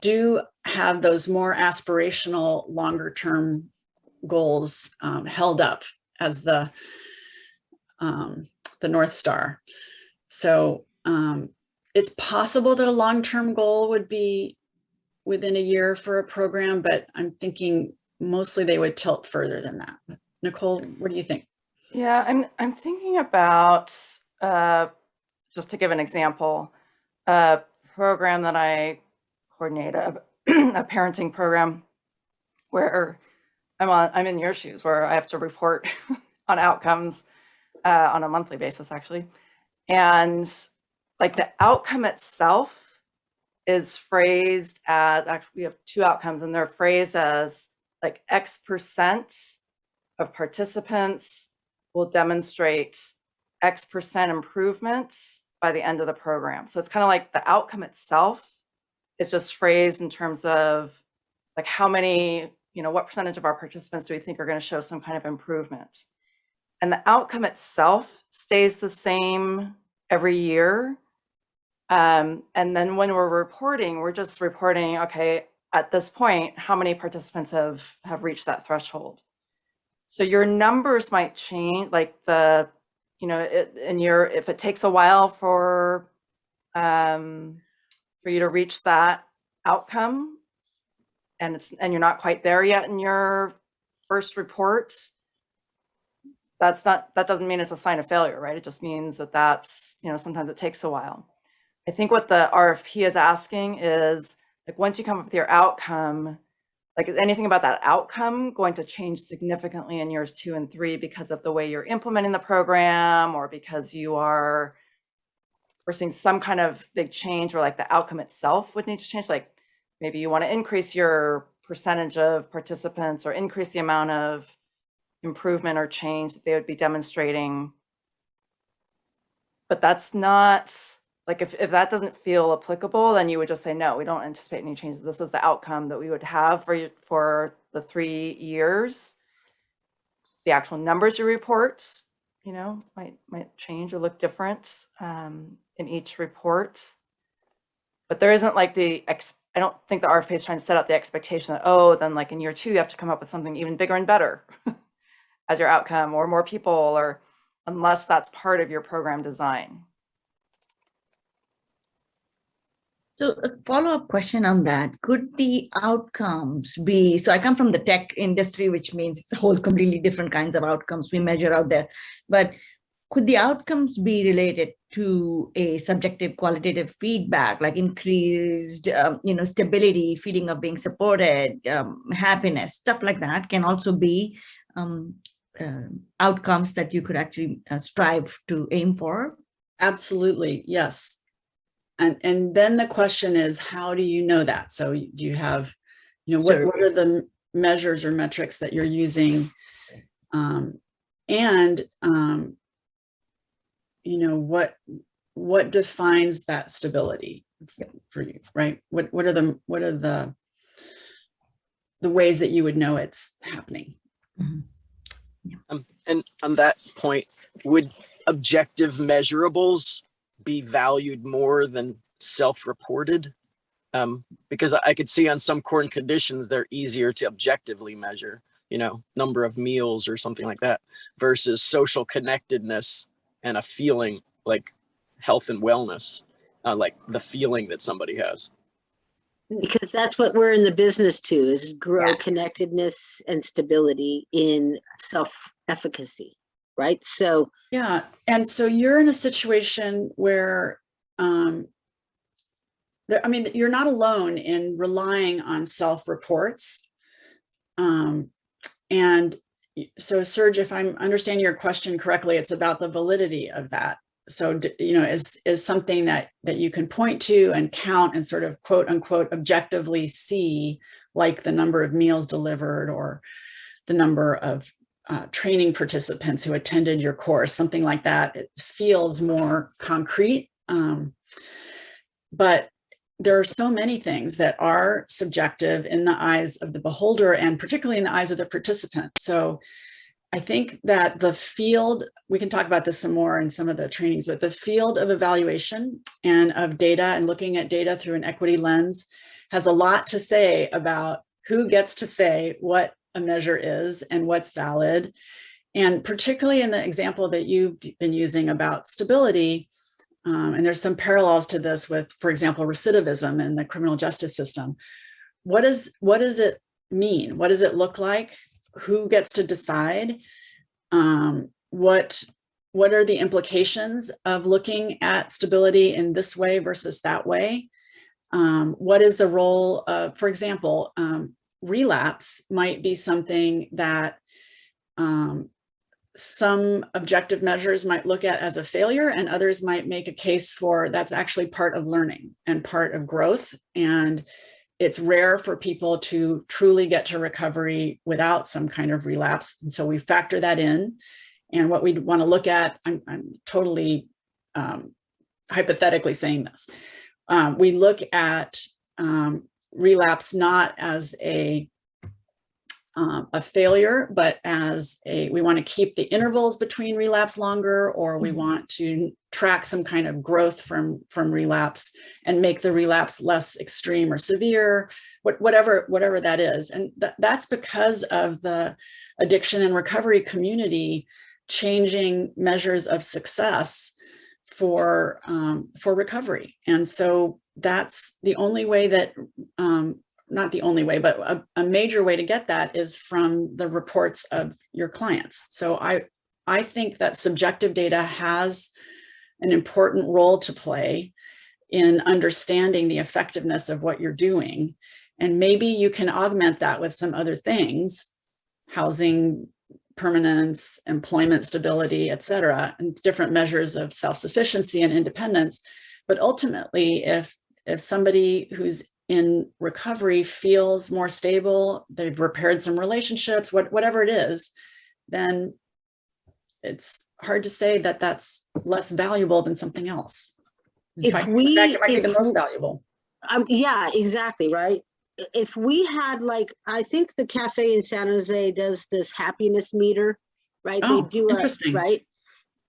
do have those more aspirational longer term goals um, held up as the um, the North Star. So um, it's possible that a long-term goal would be within a year for a program, but I'm thinking mostly they would tilt further than that. Nicole, what do you think? Yeah, I'm I'm thinking about uh, just to give an example, a program that I coordinate a, *clears throat* a parenting program where I'm on I'm in your shoes where I have to report *laughs* on outcomes uh, on a monthly basis actually, and like the outcome itself is phrased as actually we have two outcomes and they're phrased as like X percent of participants will demonstrate X percent improvements by the end of the program. So it's kind of like the outcome itself is just phrased in terms of like how many, you know, what percentage of our participants do we think are going to show some kind of improvement? And the outcome itself stays the same every year. Um, and then when we're reporting, we're just reporting, okay, at this point, how many participants have, have reached that threshold? So your numbers might change, like the, you know, it, and your, if it takes a while for, um, for you to reach that outcome, and it's, and you're not quite there yet in your first report, that's not, that doesn't mean it's a sign of failure, right? It just means that that's, you know, sometimes it takes a while. I think what the RFP is asking is, like, once you come up with your outcome, like is anything about that outcome going to change significantly in years two and three because of the way you're implementing the program or because you are foreseeing some kind of big change or like the outcome itself would need to change? Like maybe you want to increase your percentage of participants or increase the amount of improvement or change that they would be demonstrating. But that's not like if, if that doesn't feel applicable, then you would just say, no, we don't anticipate any changes. This is the outcome that we would have for, for the three years. The actual numbers you report, you know, might, might change or look different um, in each report. But there isn't like the, ex. I don't think the RFP is trying to set out the expectation that, oh, then like in year two, you have to come up with something even bigger and better *laughs* as your outcome or more people or unless that's part of your program design. So a follow-up question on that, could the outcomes be, so I come from the tech industry, which means it's a whole completely different kinds of outcomes we measure out there. But could the outcomes be related to a subjective qualitative feedback, like increased, um, you know, stability, feeling of being supported, um, happiness, stuff like that can also be um, uh, outcomes that you could actually uh, strive to aim for? Absolutely, yes. And, and then the question is, how do you know that? So do you have, you know, what, So- what are the measures or metrics that you're using? Um, and, um, you know, what, what defines that stability for you, right? What, what are the, what are the, the ways that you would know it's happening? Um, and on that point, would objective measurables be valued more than self-reported? Um, because I could see on some core conditions, they're easier to objectively measure, you know, number of meals or something like that versus social connectedness and a feeling like health and wellness, uh, like the feeling that somebody has. Because that's what we're in the business to, is grow Yeah. connectedness and stability in self-efficacy, right? So Yeah, and so you're in a situation where, um, there, I mean, you're not alone in relying on self-reports. Um, and so Serge, if I'm understanding your question correctly, it's about the validity of that. So, you know, is, is something that, that you can point to and count and sort of quote unquote objectively see, like the number of meals delivered or the number of uh, training participants who attended your course, something like that. It feels more concrete. Um, but there are so many things that are subjective in the eyes of the beholder and particularly in the eyes of the participant. So I think that the field, we can talk about this some more in some of the trainings, but the field of evaluation and of data and looking at data through an equity lens has a lot to say about who gets to say what a measure is and what's valid. And particularly in the example that you've been using about stability, um, and there's some parallels to this with, for example, recidivism in the criminal justice system. What is what does it mean? What does it look like? Who gets to decide? Um, what what are the implications of looking at stability in this way versus that way? Um, what is the role of, for example, um, relapse might be something that um, some objective measures might look at as a failure and others might make a case for that's actually part of learning and part of growth. And it's rare for people to truly get to recovery without some kind of relapse. And so we factor that in. And what we'd want to look at, I'm, I'm totally um, hypothetically saying this. Um, we look at um, relapse not as a um, a failure, but as a, we want to keep the intervals between relapse longer, or we Mhm. want to track some kind of growth from, from relapse and make the relapse less extreme or severe, what, whatever, whatever that is. And that, that's because of the addiction and recovery community changing measures of success for, um, for recovery. And so that's the only way that um, not the only way, but a, a major way to get that is from the reports of your clients. So I, I think that subjective data has an important role to play in understanding the effectiveness of what you're doing. And maybe you can augment that with some other things, housing permanence, employment stability, et cetera, and different measures of self-sufficiency and independence. But ultimately, if, if somebody who's in recovery feels more stable, they've repaired some relationships, what, whatever it is, then it's hard to say that that's less valuable than something else. In If fact- we- fact, it might be the most valuable. Um, yeah, exactly, right? If we had like, I think the cafe in San Jose does this happiness meter, right? They Oh, do a, right?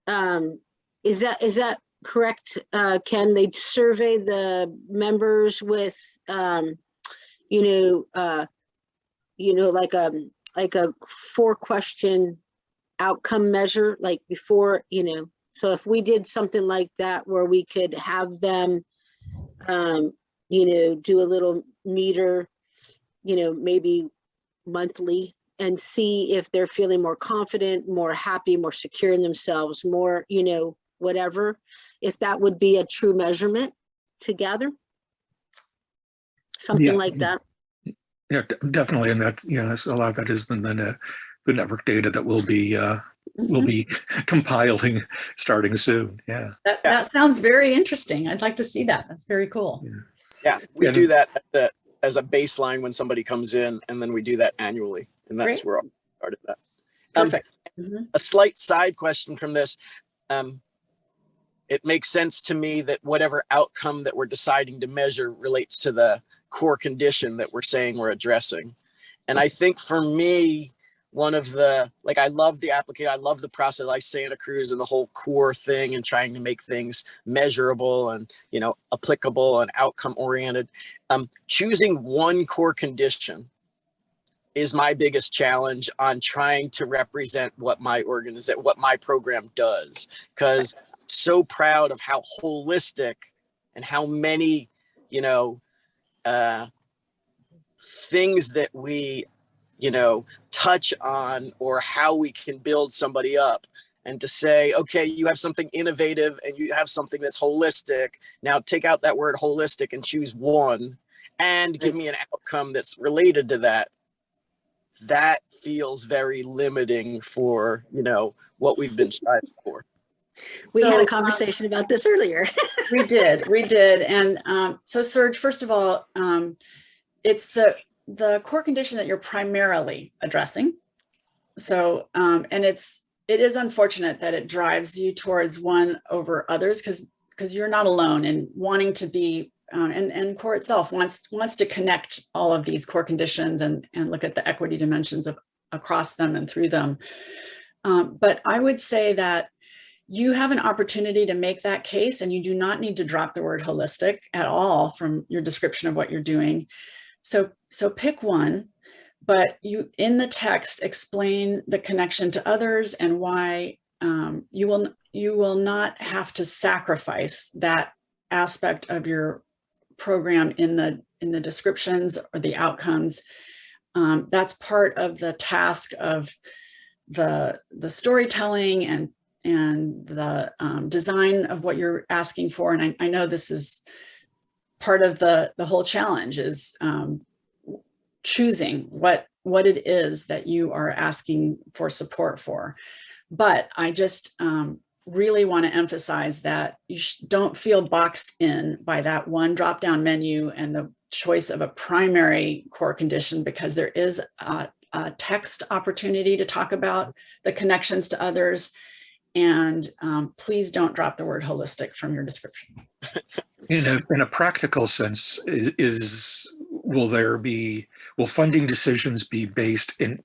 Um, is that, is that correct? Uh, Ken, they survey the members with, um, you know, uh, you know, like a, like a four question outcome measure, like before, you know, so if we did something like that where we could have them, um, you know, do a little meter, you know, maybe monthly and see if they're feeling more confident, more happy, more secure in themselves, more, you know, whatever, if that would be a true measurement together. Something Yeah. like that. Yeah, d- definitely. And that, you know, that's a lot of that is then the, ne- the network data that will be, uh, will Mhm. be *laughs* compiling starting soon. Yeah. That, Yeah. that sounds very interesting. I'd like to see that. That's very cool. Yeah, we Yeah, do that as a, as a baseline when somebody comes in, and then we do that annually, and that's Great. where I started that. Um, Perfect. Mhm. a slight side question from this. Um, it makes sense to me that whatever outcome that we're deciding to measure relates to the core condition that we're saying we're addressing. And I think for me, one of the, like, I love the application, I love the process, like Santa Cruz and the whole core thing and trying to make things measurable and, you know, applicable and outcome oriented. Um, choosing one core condition is my biggest challenge on trying to represent what my organization, what my program does. Cause so proud of how holistic and how many, you know, uh, things that we, you know, touch on or how we can build somebody up and to say, okay, you have something innovative and you have something that's holistic. Now take out that word holistic and choose one and give me an outcome that's related to that. That feels very limiting for, you know, what we've been striving for. We had So, a um, conversation about this earlier. *laughs* We did, we did. And um, so Serge, first of all, um, it's the, the core condition that you're primarily addressing. So, um, and it's, it is unfortunate that it drives you towards one over others because, because you're not alone in wanting to be, uh, and, and core itself wants, wants to connect all of these core conditions and, and look at the equity dimensions of across them and through them. Um, but I would say that you have an opportunity to make that case and you do not need to drop the word holistic at all from your description of what you're doing. So, so pick one, but you in the text explain the connection to others and why um, you will you will not have to sacrifice that aspect of your program in the in the descriptions or the outcomes. Um, that's part of the task of the the storytelling and and the um, design of what you're asking for. And I, I know this is part of the, the whole challenge is um, choosing what, what it is that you are asking for support for. But I just um, really want to emphasize that you don't feel boxed in by that one drop-down menu and the choice of a primary core condition because there is a, a text opportunity to talk about the connections to others and um, please don't drop the word holistic from your description. In a, in a practical sense, is, is, will there be, will funding decisions be based in,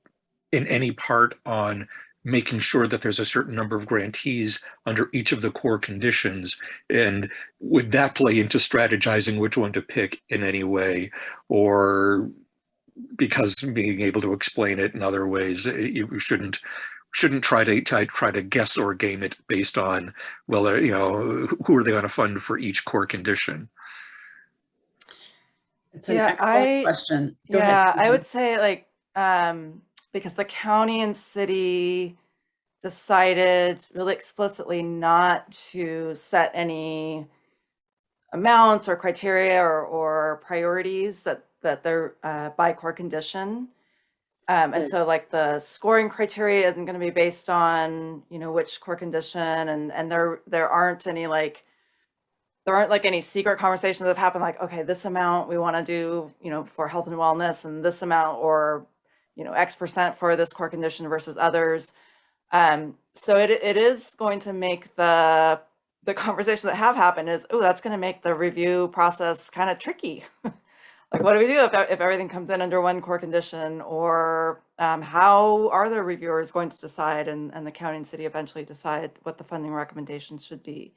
in any part on making sure that there's a certain number of grantees under each of the core conditions? And would that play into strategizing which one to pick in any way? Or because being able to explain it in other ways, you shouldn't shouldn't try to try, try to guess or game it based on well uh, you know who are they going to fund for each core condition It's an Yeah, excellent I- question. Go ahead, Yeah, I would say like, um, because the county and city decided really explicitly not to set any amounts or criteria or, or priorities that, that they're, uh, by core condition. Um, and so like the scoring criteria isn't going to be based on, you know, which core condition and, and there, there aren't any like, there aren't like any secret conversations that have happened like, okay, this amount we want to do, you know, for health and wellness and this amount or, you know, X percent for this core condition versus others. Um, so it, it is going to make the, the *laughs* conversations that have happened is, oh, that's going to make the review process kind of tricky. *laughs* like, what do we do if, if everything comes in under one core condition or um, how are the reviewers going to decide and, and the county and city eventually decide what the funding recommendations should be?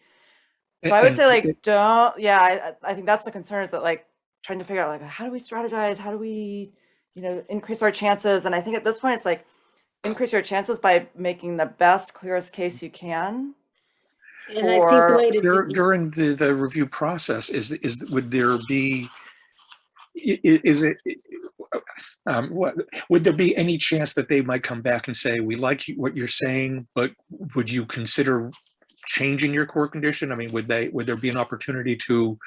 So I would say like, don't, yeah, I, I- I think that's the concern is that like trying to figure out like, how do we strategize? How do we, you know, increase our chances? And I think at this point, it's like, increase your chances by making the best, clearest case you can. And I think the way to Dur- do, during the, the review process is is would there be i- i- is it um, what would there be any chance that they might come back and say we like what you're saying but would you consider changing your core condition? I mean would they would there be an opportunity to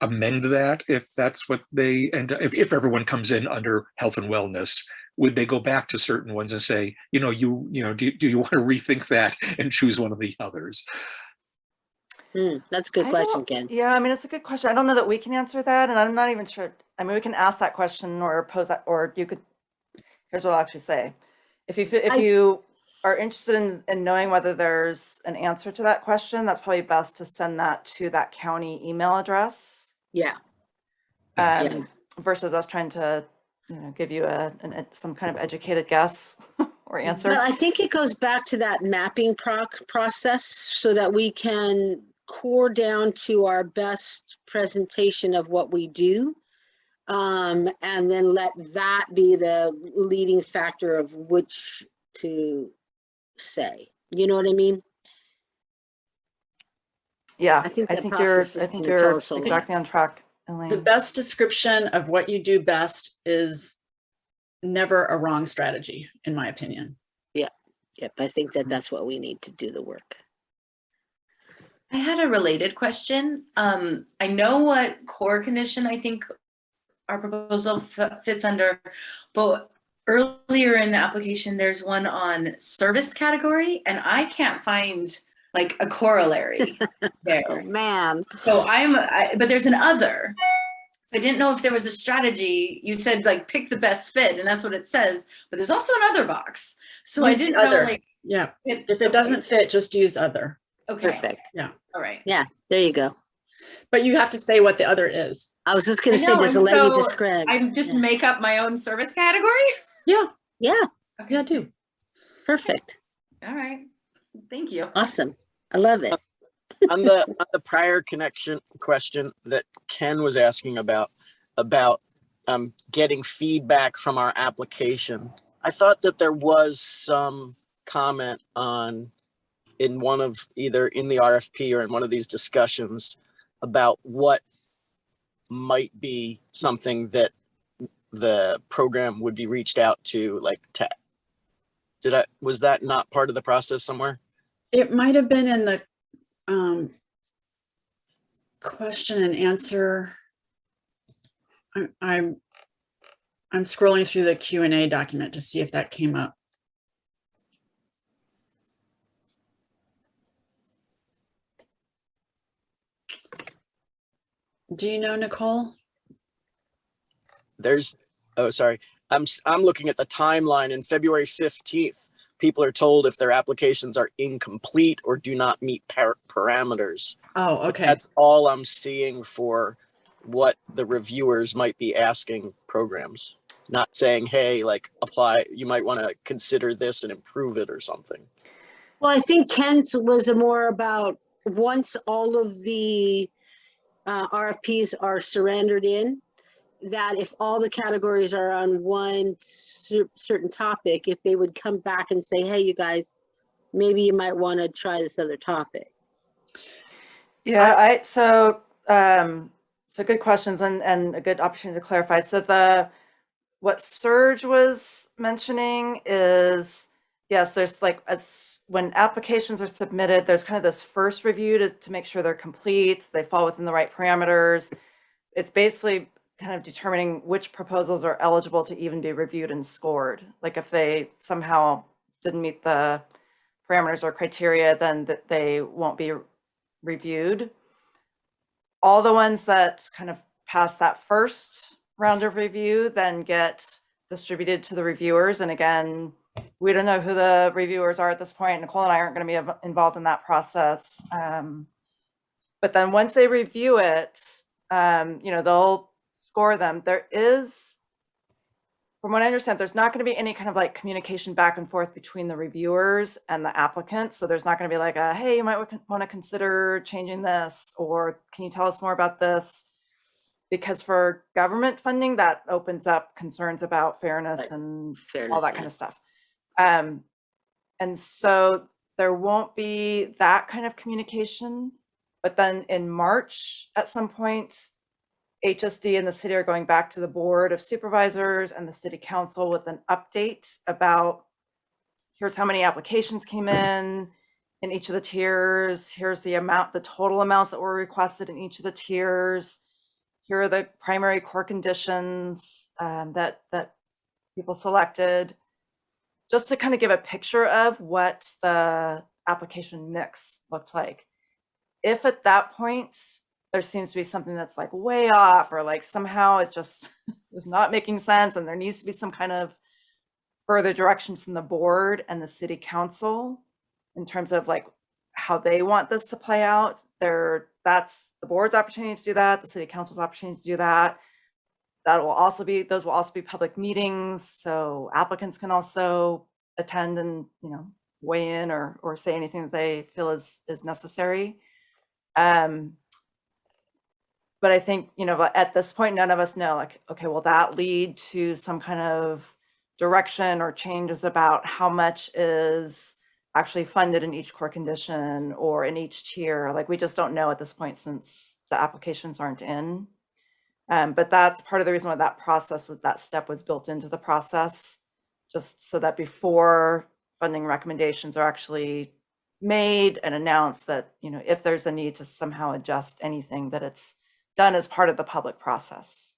amend that if that's what they and if, if everyone comes in under health and wellness would they go back to certain ones and say you know you you know do, do you want to rethink that and choose one of the others Hmm, that's a good I question, Ken. Yeah, I mean, it's a good question. I don't know that we can answer that, and I'm not even sure. I mean, we can ask that question or pose that, or you could, here's what I'll actually say. If you, if I- you are interested in, in knowing whether there's an answer to that question, that's probably best to send that to that county email address. Yeah, Yeah. Um, versus us trying to, you know, give you a, an, ed- some kind of educated guess *laughs* or answer. but I think it goes back to that mapping proc, process so that we can core down to our best presentation of what we do. Um, and then let that be the leading factor of which to say. You know what I mean? Yeah, I think I think you're, I think you're us a lot. exactly on track, Elaine. The best description of what you do best is never a wrong strategy, in my opinion. Yeah, yep, I think that that's what we need to do the work. I had a related question. Um, I know what core condition I think our proposal fits under, but earlier in the application, there's one on service category and I can't find like a corollary *laughs* Oh, there. man. So I'm, I, but there's an other. I didn't know if there was a strategy. You said like pick the best fit and that's what it says, but there's also another box. So I Use the didn't know other. like. Yeah, if it doesn't fit, just use other. Okay, Perfect. Yeah. All right. Yeah. There you go. But you have to say what the other is. I was just gonna say, know, does and Elaine so describe? I just Yeah. make up my own service category? *laughs* Yeah, Yeah, Okay. yeah, do. perfect. All right, thank you. Awesome. I love it. *laughs* on the on the prior connection question that Ken was asking about about um, getting feedback from our application, I thought that there was some comment on in one of either in the RFP or in one of these discussions about what might be something that the program would be reached out to like to did I was that not part of the process somewhere? It might have been in the um, question and answer. I'm, I'm, I'm scrolling through the Q and A document to see if that came up. Do you know, Nicole? there's oh sorry. I'm I'm looking at the timeline. In february 15th people are told if their applications are incomplete or do not meet par- parameters. Oh, But okay. that's all i'm seeing for what the reviewers might be asking programs. Not saying hey like apply you might want to consider this and improve it or something. Well, I think Ken's was a more about, once all of the uh, RFPs are surrendered in, that if all the categories are on one cer- certain topic, if they would come back and say, hey, you guys, maybe you might want to try this other topic. Yeah, I, so, um, so good questions and, and a good opportunity to clarify. So the, what Serge was mentioning is, yes, there's like, as, when applications are submitted, there's kind of this first review to, to make sure they're complete, they fall within the right parameters. It's basically kind of determining which proposals are eligible to even be reviewed and scored. Like if they somehow didn't meet the parameters or criteria, then they won't be reviewed. All the ones that kind of pass that first round of review then get distributed to the reviewers. And again, we don't know who the reviewers are at this point. Nicole and I aren't going to be involved in that process. Um, but then once they review it, um, you know, they'll score them. There is, from what I understand, there's not going to be any kind of like communication back and forth between the reviewers and the applicants. So there's not going to be like a, hey, you might want to consider changing this, or can you tell us more about this? Because for government funding, that opens up concerns about fairness Right. and Fair all that kind of stuff. Um, and so there won't be that kind of communication. But then in March, at some point, HSD and the city are going back to the Board of Supervisors and the City Council with an update about here's how many applications came in in each of the tiers. Here's the amount, the total amounts that were requested in each of the tiers. Here are the primary core conditions um, that that people selected just to kind of give a picture of what the application mix looked like. If at that point there seems to be something that's like way off or like somehow it just *laughs* is not making sense and there needs to be some kind of further direction from the board and the city council in terms of like how they want this to play out. There, that's the board's opportunity to do that, the city council's opportunity to do that. That will also be, those will also be public meetings, so applicants can also attend and, you know, weigh in or, or say anything that they feel is, is necessary. Um, but I think, you know, at this point, none of us know, like, okay, will that lead to some kind of direction or changes about how much is actually funded in each core condition or in each tier? Like, we just don't know at this point since the applications aren't in. Um, but that's part of the reason why that process was, that step was built into the process, just so that before funding recommendations are actually made and announced that, you know, if there's a need to somehow adjust anything, that it's done as part of the public process.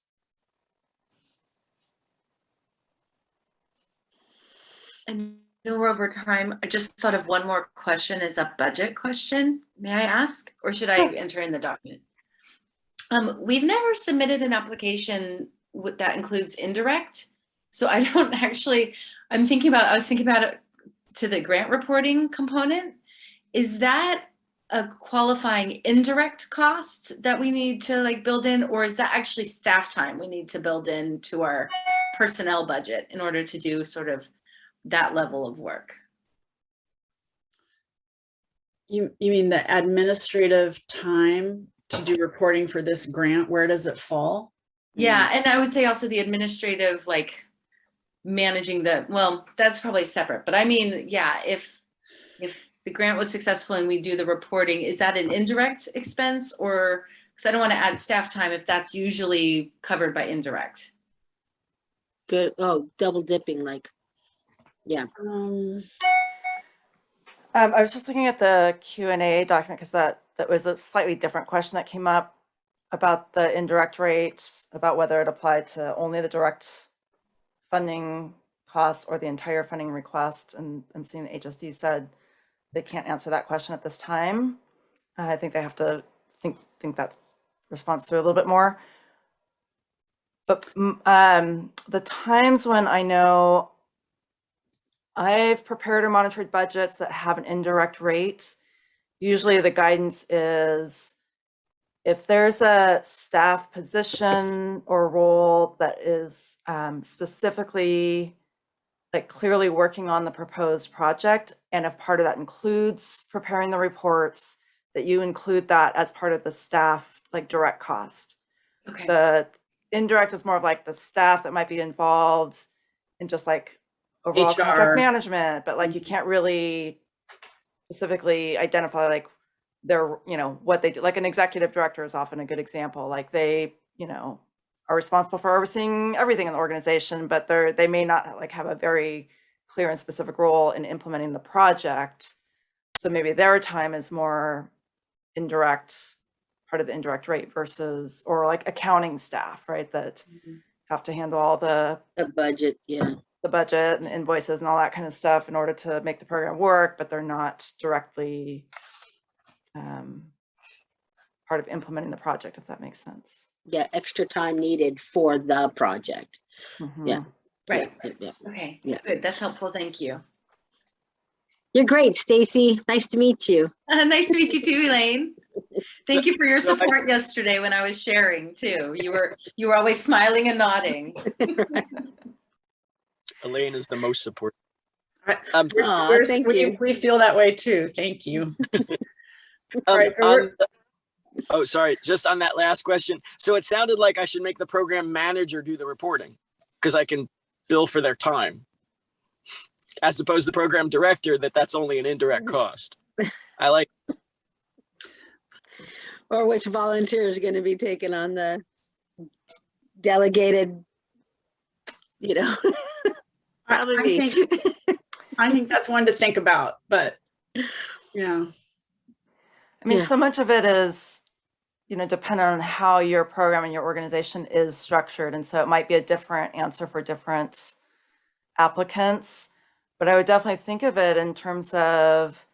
And know we're over time. I just thought of one more question. It's a budget question. May I ask, or should I enter in the document? Um, we've never submitted an application with, that includes indirect. So I *laughs* don't actually, I'm thinking about, I was thinking about it to the grant reporting component. Is that a qualifying indirect cost that we need to like build in, or is that actually staff time we need to build in to our personnel budget in order to do sort of that level of work? You, you mean the administrative time to do reporting for this grant? Where does it fall? Yeah, and I would say also the administrative, like managing the, well, that's probably separate, but I mean, yeah, if, if the grant was successful and we do the reporting, is that an indirect expense or, because I don't want to add staff time if that's usually covered by indirect. Good. Oh, double dipping like. Yeah. Um, Um, I was just looking at the Q and A document because that, that was a slightly different question that came up about the indirect rates, about whether it applied to only the direct funding costs or the entire funding request. And I'm seeing the HSD said they can't answer that question at this time. Uh, I think they have to think, think that response through a little bit more. But mm, um, the times when I know I've prepared or monitored budgets that have an indirect rate. Usually the guidance is if there's a staff position or role that is um, specifically like clearly working on the proposed project, and if part of that includes preparing the reports, that you include that as part of the staff, like direct cost. Okay, The indirect is more of like the staff that might be involved in just like overall HR. contract management, but like you can't really specifically identify like their, you know, what they do. Like an executive director is often a good example. Like they, you know, are responsible for overseeing everything in the organization, but they're, they may not like have a very clear and specific role in implementing the project. So maybe their time is more indirect, part of the indirect rate versus, or like accounting staff, right? That Mhm. have to handle all the, The budget. Yeah. The budget and invoices and all that kind of stuff in order to make the program work, but they're not directly um, part of implementing the project, if that makes sense. Yeah. Extra time needed for the project. Yeah. Mhm. right, Yeah, yeah, yeah. okay, Yeah. good, that's helpful, thank you. You're great, Stacy. Nice to meet you. *laughs* Nice to meet you too, Elaine. Thank you for your support yesterday when I was sharing too. You were, you were always smiling and nodding. *laughs* Elaine is the most supportive. Um, we're- Aw, we're- thank we, you. we feel that way too. Thank you. *laughs* um, right, so the- Oh, sorry, just on that last question. So it sounded like I should make the program manager do the reporting because I can bill for their time. As opposed to program director, that that's only an indirect cost. I like, Or which volunteer is going to be taking on the delegated, you know, I- *laughs* probably I me. think- *laughs* I think that's one to think about, but yeah. I mean, Yeah. so much of it is, you know, dependent on how your program and your organization is structured. And so it might be a different answer for different applicants. But I would definitely think of it in terms of,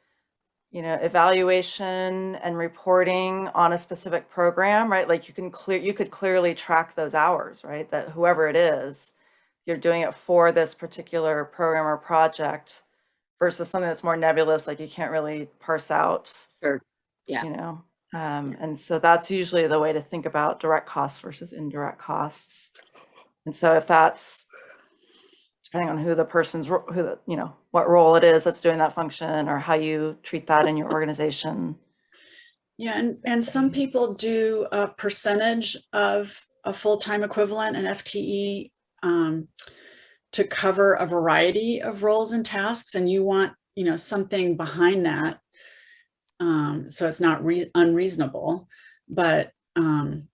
you know, evaluation and reporting on a specific program, right? Like you can clear, you could clearly track those hours, right? That whoever it is, you're doing it for this particular program or project versus something that's more nebulous, like you can't really parse out. Sure. Yeah. You know, um, and so that's usually the way to think about direct costs versus indirect costs. And so if that's depending on who the person's, who, the you know, what role it is that's doing that function or how you treat that in your organization. Yeah, and, and some people do a percentage of a full-time equivalent, an FTE, um, to cover a variety of roles and tasks, and you want, you know, something behind that. Um, so it's not rea- unreasonable, but, um,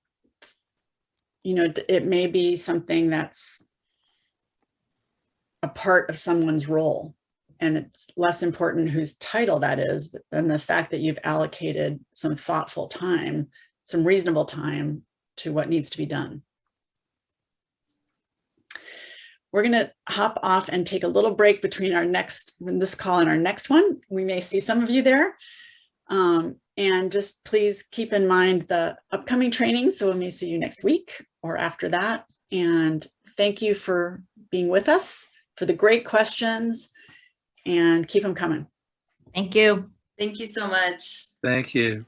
you know, it may be something that's a part of someone's role. And it's less important whose title that is than the fact that you've allocated some thoughtful time, some reasonable time to what needs to be done. We're going to hop off and take a little break between our next, this call and our next one. We may see some of you there. Um, and just please keep in mind the upcoming training. So we may see you next week or after that. And thank you for being with us, for the great questions, and keep them coming. Thank you. Thank you so much. Thank you.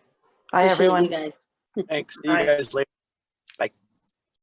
Bye, Appreciate you everyone. guys. Thanks. See you Bye. guys later.